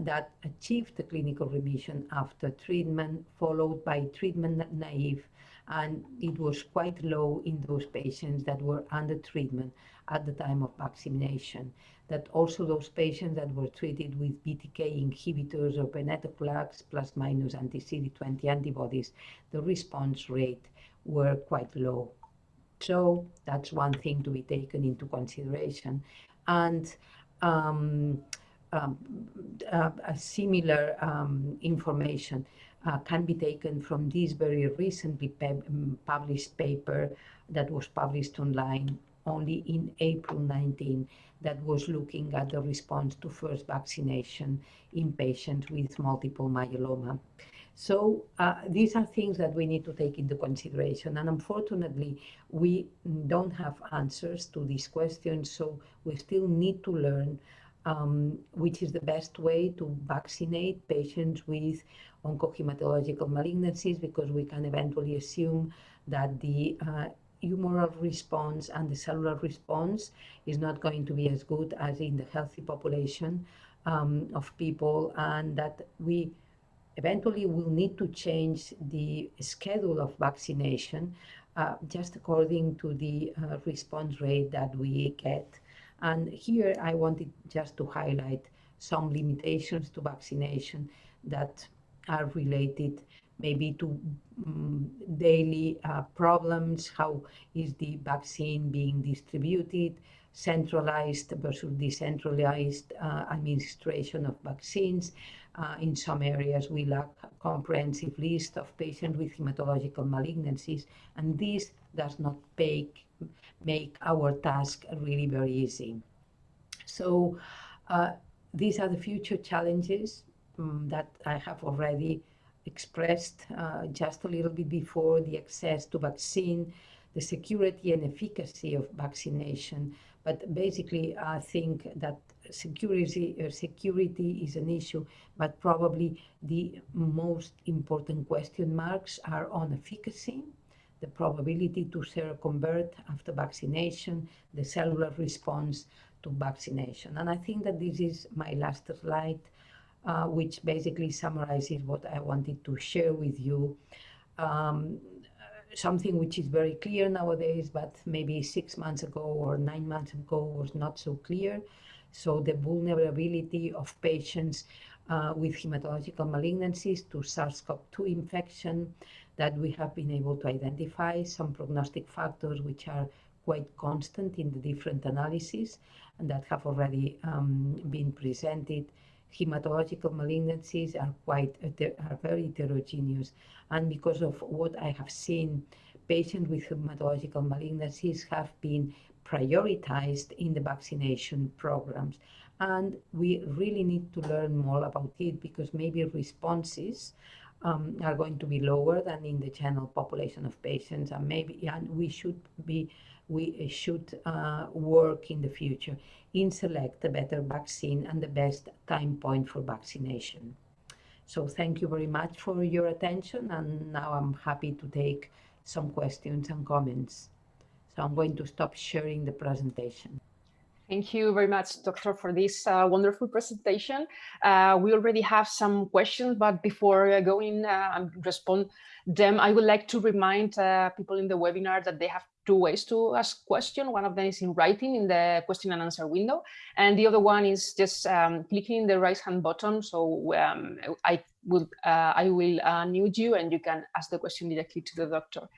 that achieved the clinical remission after treatment, followed by treatment naive and it was quite low in those patients that were under treatment at the time of vaccination. That also those patients that were treated with BTK inhibitors or venetoclax plus minus anti-CD20 antibodies, the response rate were quite low. So that's one thing to be taken into consideration. And um, um, uh, a similar um, information uh, can be taken from this very recently um, published paper that was published online only in April 19 that was looking at the response to first vaccination in patients with multiple myeloma. So uh, these are things that we need to take into consideration. And unfortunately, we don't have answers to these questions. So we still need to learn um, which is the best way to vaccinate patients with oncohematological malignancies because we can eventually assume that the uh, humoral response and the cellular response is not going to be as good as in the healthy population um, of people and that we eventually will need to change the schedule of vaccination uh, just according to the uh, response rate that we get. And here I wanted just to highlight some limitations to vaccination that are related maybe to um, daily uh, problems, how is the vaccine being distributed, centralized versus decentralized uh, administration of vaccines. Uh, in some areas, we lack a comprehensive list of patients with hematological malignancies, and this does not make, make our task really very easy. So uh, these are the future challenges um, that I have already expressed uh, just a little bit before the access to vaccine, the security and efficacy of vaccination. But basically, I think that security, uh, security is an issue, but probably the most important question marks are on efficacy, the probability to seroconvert after vaccination, the cellular response to vaccination. And I think that this is my last slide uh, which basically summarizes what I wanted to share with you. Um, something which is very clear nowadays, but maybe six months ago or nine months ago was not so clear. So the vulnerability of patients uh, with hematological malignancies to SARS-CoV-2 infection that we have been able to identify some prognostic factors which are quite constant in the different analyses and that have already um, been presented. Hematological malignancies are quite are very heterogeneous. And because of what I have seen patients with hematological malignancies have been prioritized in the vaccination programs. And we really need to learn more about it because maybe responses um, are going to be lower than in the general population of patients, and maybe and we should be we should uh, work in the future in select the better vaccine and the best time point for vaccination. So thank you very much for your attention, and now I'm happy to take some questions and comments. So I'm going to stop sharing the presentation. Thank you very much, Doctor, for this uh, wonderful presentation. Uh, we already have some questions, but before uh, going uh, and respond them, I would like to remind uh, people in the webinar that they have two ways to ask question. One of them is in writing in the question and answer window, and the other one is just um, clicking the right hand button. So um, I will uh, I will unmute you, and you can ask the question directly to the doctor.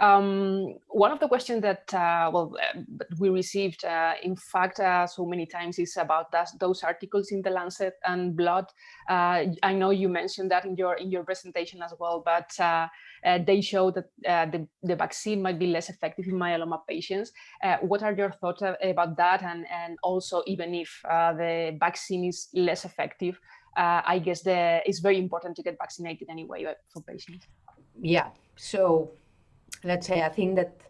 Um, one of the questions that uh, well uh, we received, uh, in fact, uh, so many times is about that, those articles in the Lancet and Blood. Uh, I know you mentioned that in your in your presentation as well, but uh, they show that the the vaccine might be less effective in myeloma patients. what are your thoughts about that? And and also, even if the vaccine is less effective, I guess the, it's very important to get vaccinated anyway for patients. Yeah. So let's say, I think that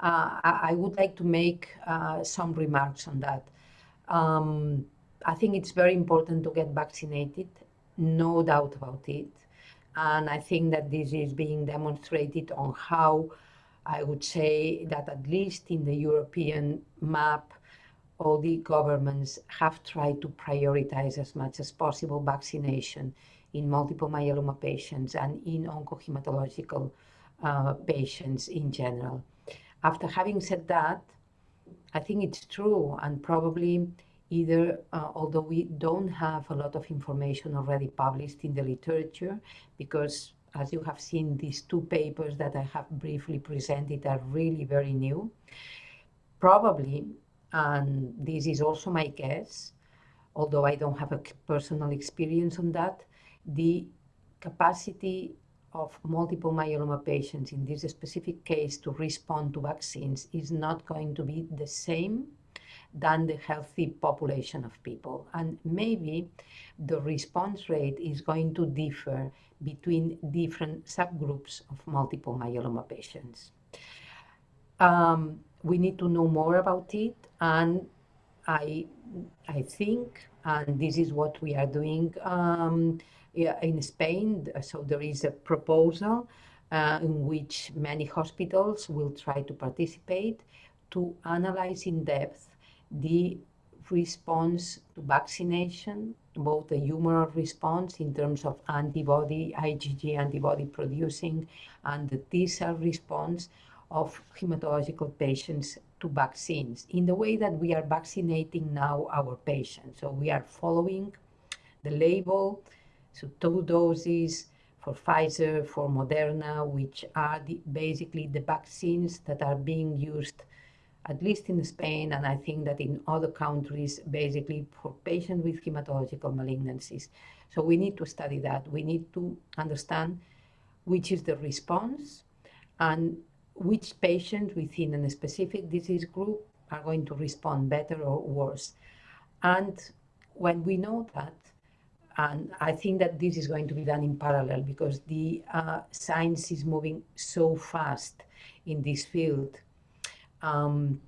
uh, I, would like to make uh, some remarks on that. Um, I think it's very important to get vaccinated, no doubt about it. And I think that this is being demonstrated on how I would say that at least in the European map, all the governments have tried to prioritize as much as possible vaccination in multiple myeloma patients and in oncohematological uh, patients in general. After having said that, I think it's true and probably either, uh, although we don't have a lot of information already published in the literature, because as you have seen, these two papers that I have briefly presented are really very new. Probably, and this is also my guess, although I don't have a personal experience on that, the capacity of multiple myeloma patients in this specific case to respond to vaccines is not going to be the same than the healthy population of people. And maybe the response rate is going to differ between different subgroups of multiple myeloma patients. Um, we need to know more about it and I, I think, and this is what we are doing um, in Spain. So there is a proposal uh, in which many hospitals will try to participate to analyze in depth the response to vaccination, both the humoral response in terms of antibody, IgG antibody producing, and the T cell response of hematological patients to vaccines in the way that we are vaccinating now our patients. So we are following the label, so two doses for Pfizer, for Moderna, which are the, basically the vaccines that are being used at least in Spain, and I think that in other countries, basically for patients with hematological malignancies. So we need to study that. We need to understand which is the response and which patients within a specific disease group are going to respond better or worse. And when we know that, and I think that this is going to be done in parallel because the uh, science is moving so fast in this field um,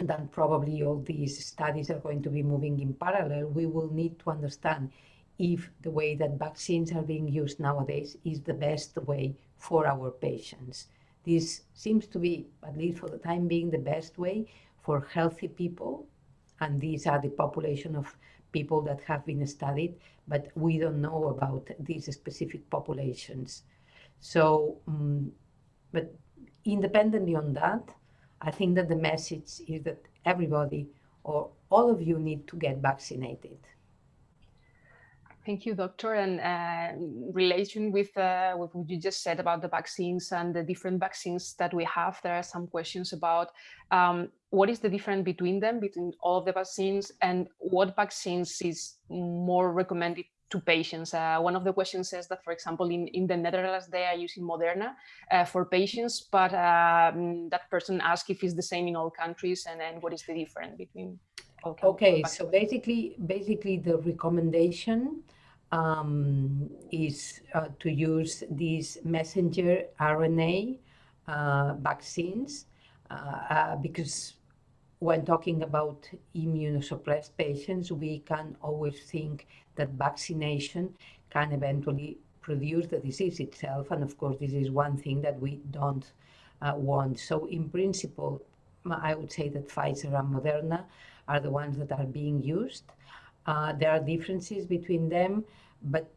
that probably all these studies are going to be moving in parallel. We will need to understand if the way that vaccines are being used nowadays is the best way for our patients. This seems to be, at least for the time being, the best way for healthy people. And these are the population of people that have been studied, but we don't know about these specific populations. So, um, but independently on that, I think that the message is that everybody or all of you need to get vaccinated. Thank you, doctor. And uh, in relation with, uh, what you just said about the vaccines and the different vaccines that we have, there are some questions about um, what is the difference between them, between all of the vaccines, and what vaccines is more recommended to patients. Uh, one of the questions says that, for example, in, in the Netherlands, they are using Moderna uh, for patients, but um, that person asked if it's the same in all countries and then what is the difference between Okay, so basically, basically the recommendation um, is uh, to use these messenger RNA uh, vaccines uh, uh, because when talking about immunosuppressed patients, we can always think that vaccination can eventually produce the disease itself. And of course, this is one thing that we don't uh, want. So in principle, I would say that Pfizer and Moderna are the ones that are being used. Uh, there are differences between them, but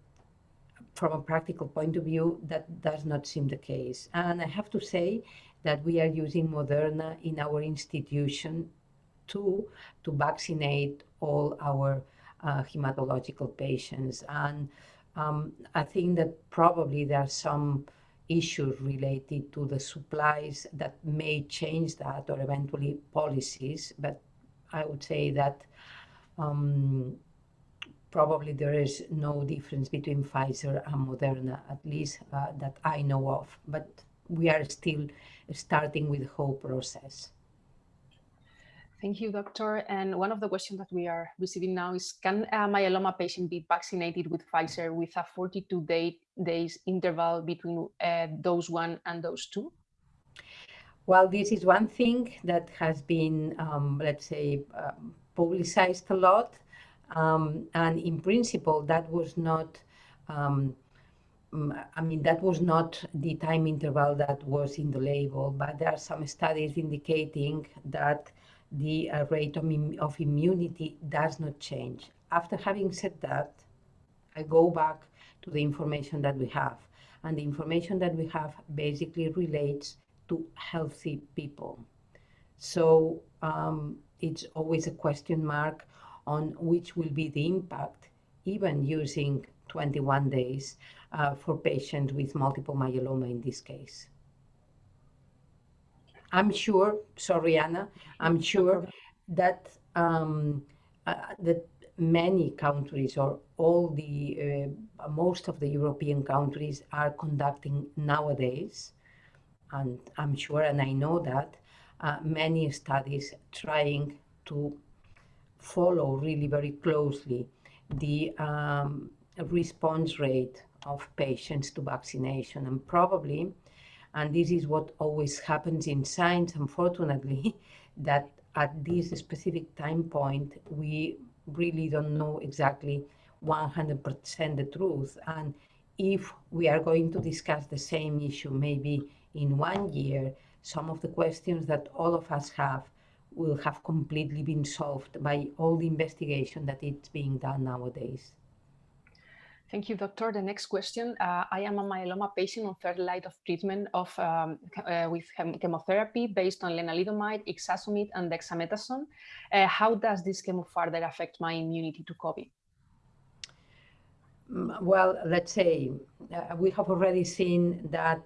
from a practical point of view, that does not seem the case. And I have to say that we are using Moderna in our institution too to vaccinate all our uh, hematological patients. And um, I think that probably there are some issues related to the supplies that may change that or eventually policies. But I would say that um, probably there is no difference between Pfizer and Moderna, at least uh, that I know of. But we are still starting with the whole process. Thank you, doctor. And one of the questions that we are receiving now is, can a myeloma patient be vaccinated with Pfizer with a 42 day, days interval between uh, dose one and dose two? Well, this is one thing that has been, um, let's say, um, publicized a lot. Um, and in principle, that was not, um, mm, I mean, that was not the time interval that was in the label, but there are some studies indicating that the uh, rate of, of immunity does not change. After having said that, I go back to the information that we have. And the information that we have basically relates to healthy people. So um, it's always a question mark on which will be the impact, even using 21 days uh, for patients with multiple myeloma in this case. I'm sure, sorry, Anna, I'm sure that um, uh, that many countries or all the uh, most of the European countries are conducting nowadays, and I'm sure, and I know that uh, many studies trying to follow really very closely the um, response rate of patients to vaccination, and probably and this is what always happens in science, unfortunately, that at this specific time point, we really don't know exactly 100% the truth. And if we are going to discuss the same issue maybe in one year, some of the questions that all of us have will have completely been solved by all the investigation that it's being done nowadays. Thank you, doctor. The next question. Uh, I am a myeloma patient on third line of treatment of um, uh, with chemotherapy based on lenalidomide, ixazomib, and dexamethasone. Uh, how does this chemo further affect my immunity to COVID? Mm, well, let's say uh, we have already seen that,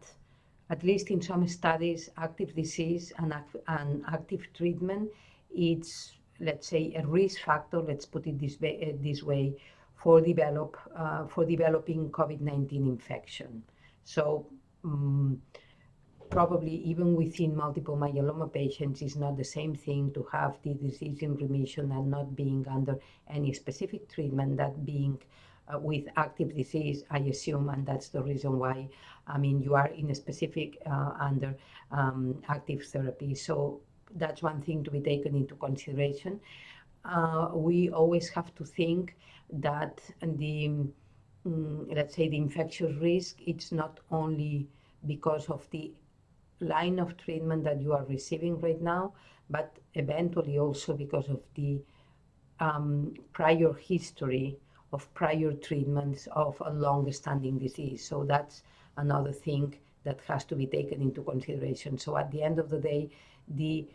at least in some studies, active disease and, and active treatment, it's, let's say, a risk factor, let's put it this way, this way for develop uh, for developing COVID-19 infection. So um, probably even within multiple myeloma patients it's not the same thing to have the disease in remission and not being under any specific treatment that being uh, with active disease, I assume, and that's the reason why, I mean, you are in a specific uh, under um, active therapy. So that's one thing to be taken into consideration. Uh, we always have to think that the, um, let's say, the infectious risk, it's not only because of the line of treatment that you are receiving right now, but eventually also because of the um, prior history of prior treatments of a long-standing disease. So that's another thing that has to be taken into consideration. So at the end of the day, the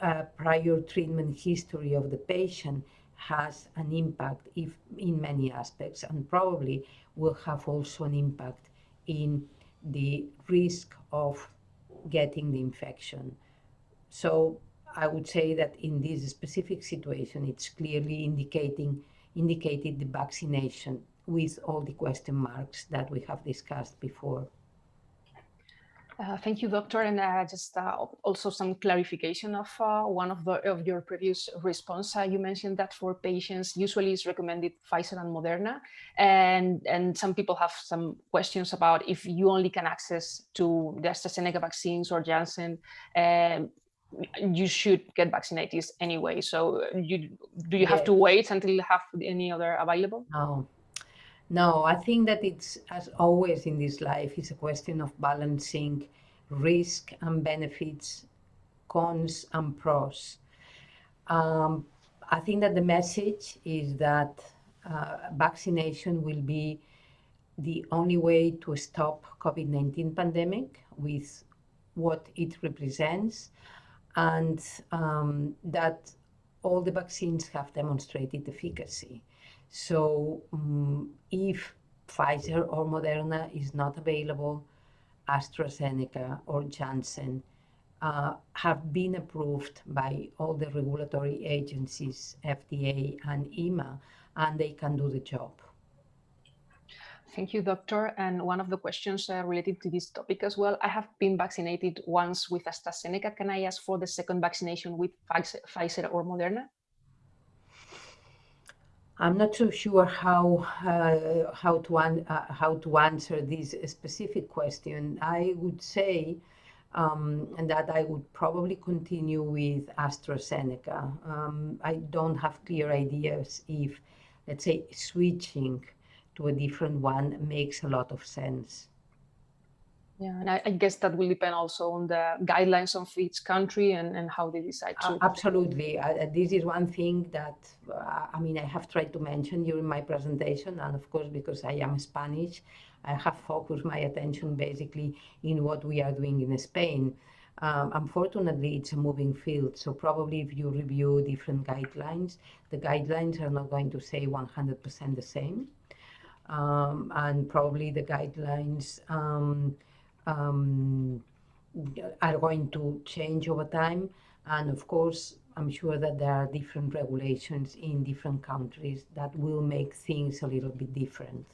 uh, prior treatment history of the patient has an impact if in many aspects and probably will have also an impact in the risk of getting the infection. So I would say that in this specific situation, it's clearly indicating indicated the vaccination with all the question marks that we have discussed before. Uh, thank you, doctor. And uh, just uh, also some clarification of uh, one of, the, of your previous response. Uh, you mentioned that for patients, usually it's recommended Pfizer and Moderna. And, and some people have some questions about if you only can access to the AstraZeneca vaccines or Janssen, um, you should get vaccinated anyway. So you, do you have to wait until you have any other available? No. No, I think that it's, as always in this life, it's a question of balancing risk and benefits, cons and pros. Um, I think that the message is that uh, vaccination will be the only way to stop COVID-19 pandemic with what it represents and um, that all the vaccines have demonstrated efficacy. So um, if Pfizer or Moderna is not available, AstraZeneca or Janssen uh, have been approved by all the regulatory agencies, FDA and EMA, and they can do the job. Thank you, doctor. And one of the questions uh, related to this topic as well, I have been vaccinated once with AstraZeneca. Can I ask for the second vaccination with Pfizer or Moderna? I'm not so sure how uh, how to uh, how to answer this specific question. I would say um, that I would probably continue with AstraZeneca. Um, I don't have clear ideas if, let's say, switching to a different one makes a lot of sense. Yeah, and I, I, guess that will depend also on the guidelines of each country and, and how they decide to. Absolutely. Uh, this is one thing that, uh, I mean, I have tried to mention during my presentation. And of course, because I am Spanish, I have focused my attention basically in what we are doing in Spain. Um, unfortunately, it's a moving field. So probably if you review different guidelines, the guidelines are not going to say 100% the same. Um, and probably the guidelines um, um, are going to change over time. And of course, I'm sure that there are different regulations in different countries that will make things a little bit different.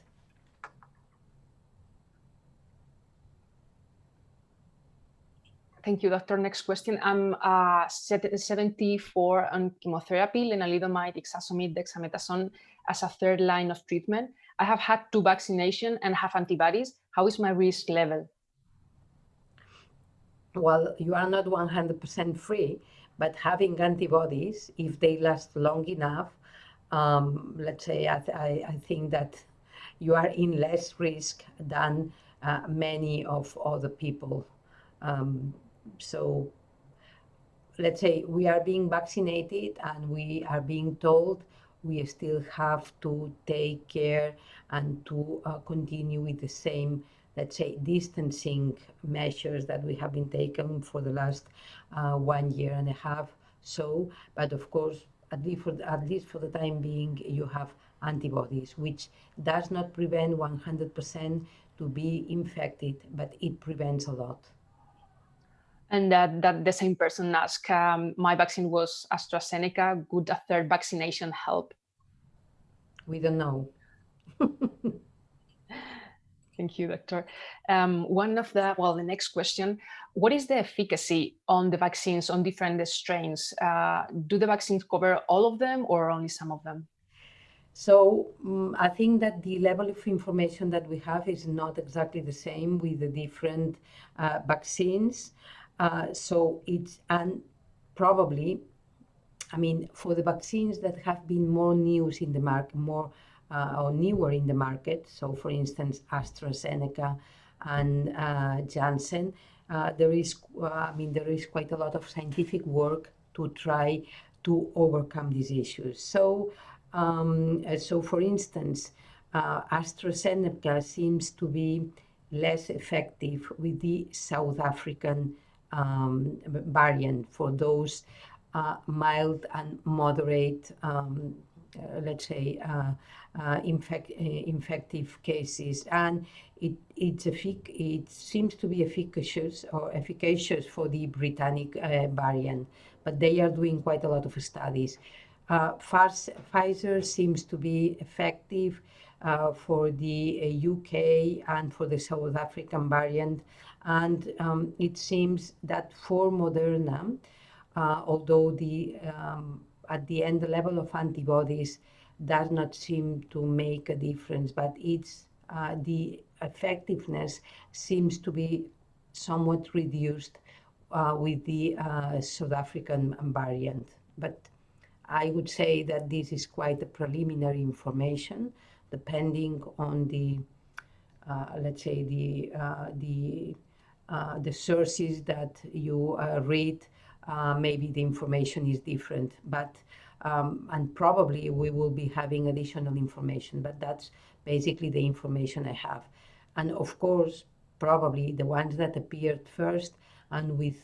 Thank you, doctor. Next question. I'm uh, 74 on chemotherapy, lenalidomide, ixazomib, dexamethasone as a third line of treatment. I have had two vaccinations and have antibodies. How is my risk level? well, you are not 100% free, but having antibodies, if they last long enough, um, let's say I, I, I, think that you are in less risk than uh, many of other people. Um, so let's say we are being vaccinated and we are being told we still have to take care and to uh, continue with the same let's say, distancing measures that we have been taken for the last uh, one year and a half. So, but of course, at least, for, at least for the time being, you have antibodies, which does not prevent 100% to be infected, but it prevents a lot. And that, that the same person asked, um, my vaccine was AstraZeneca, would a third vaccination help? We don't know. Thank you, Doctor. Um, one of the, well, the next question, what is the efficacy on the vaccines on different strains? Uh, do the vaccines cover all of them or only some of them? So um, I think that the level of information that we have is not exactly the same with the different uh, vaccines. Uh, so it's, and probably, I mean, for the vaccines that have been more news in the market, more uh, or newer in the market. So, for instance, AstraZeneca and uh, Janssen. Uh, there is, I mean, there is quite a lot of scientific work to try to overcome these issues. So, um, so for instance, uh, AstraZeneca seems to be less effective with the South African um, variant for those uh, mild and moderate, um, uh, let's say, uh, infect, uh, infective cases, and it it's it seems to be efficacious or efficacious for the Britannic uh, variant, but they are doing quite a lot of studies. uh, Pfizer seems to be effective uh, for the UK uh, and for the South African variant. And um, it seems that for Moderna, uh, although the um, at the end the level of antibodies does not seem to make a difference, but it's uh, the effectiveness seems to be somewhat reduced uh, with the uh, South African variant. But I would say that this is quite a preliminary information, depending on the, uh, let's say, the uh, the uh, the sources that you read. maybe the information is different, but um, and probably we will be having additional information. But that's basically the information I have. And of course, probably the ones that appeared first and with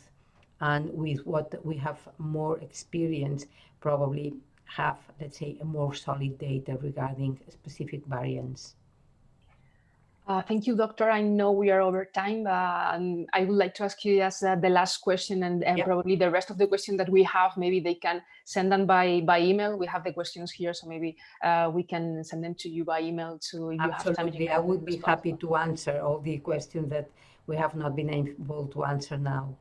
and with what we have more experience probably have let's say a more solid data regarding specific variants uh, thank you, Doctor. I know we are over time, uh, and I would like to ask you as uh, the last question, and, and probably the rest of the questions that we have, maybe they can send them by by email. We have the questions here, so maybe uh, we can send them to you by email. To if Absolutely, I would be happy to answer all the questions that we have not been able to answer now.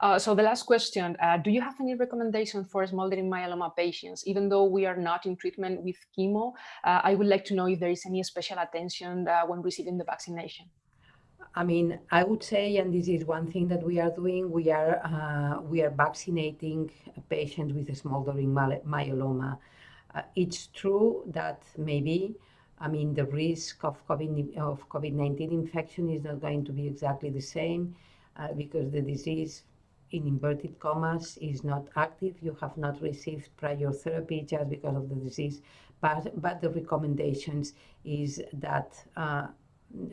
Uh, so the last question, uh, do you have any recommendation for smoldering myeloma patients? Even though we are not in treatment with chemo, uh, I would like to know if there is any special attention uh, when receiving the vaccination. I mean, I would say, and this is one thing that we are doing, we are, uh, we are vaccinating patients with smoldering myeloma. It's true that maybe I mean, the risk of COVID of COVID-19 infection is not going to be exactly the same uh, because the disease in inverted commas is not active, you have not received prior therapy just because of the disease, but, but the recommendations is that, uh,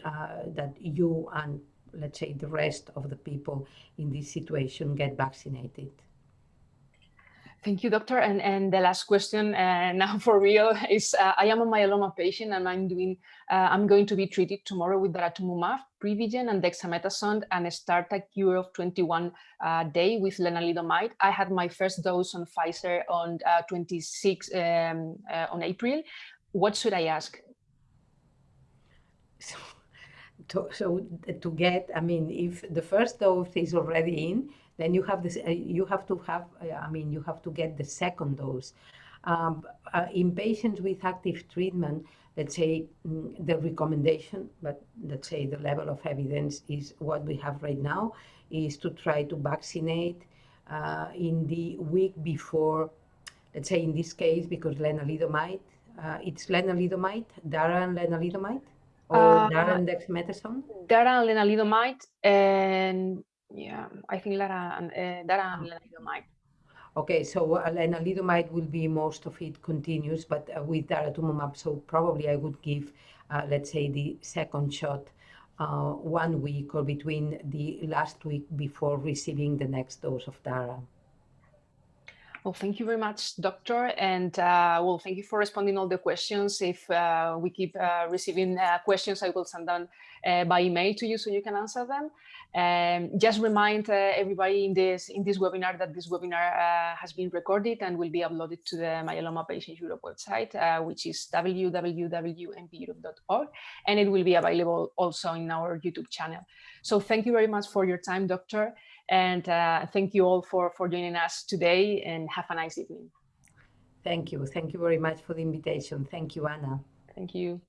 uh, that you and let's say the rest of the people in this situation get vaccinated. Thank you, doctor. And, and the last question uh, now for real is, uh, I am a myeloma patient and I'm doing, uh, I'm going to be treated tomorrow with daratumumab, Privigen and dexamethasone and start a cure of 21 uh, day with lenalidomide. I had my first dose on Pfizer on uh, 26 um, uh, on April. What should I ask? So, to, so to get, I mean, if the first dose is already in, then you have this, uh, you have to have, uh, I mean, you have to get the second dose. Um, uh, in patients with active treatment, let's say mm, the recommendation, but let's say the level of evidence is what we have right now, is to try to vaccinate uh, in the week before, let's say in this case, because lenalidomide, uh, it's lenalidomide, Dara and lenalidomide, or uh, Dara and dexamethasone? Dara and lenalidomide, and yeah, I think Lara and uh, Dara and lenalidomide. Okay, so uh, lenalidomide will be most of it continuous, but uh, with daratumumab, so probably I would give, uh, let's say, the second shot uh, one week or between the last week before receiving the next dose of Dara. Well, thank you very much, Doctor. And uh, well, thank you for responding all the questions. If uh, we keep uh, receiving uh, questions, I will send them uh, by email to you so you can answer them. Um, just remind uh, everybody in this in this webinar that this webinar has been recorded and will be uploaded to the Myeloma Patients Europe website, which is www.mpeurope.org, and it will be available also in our YouTube channel. So thank you very much for your time, Doctor. And uh, thank you all for, for joining us today and have a nice evening. Thank you. Thank you very much for the invitation. Thank you, Anna. Thank you.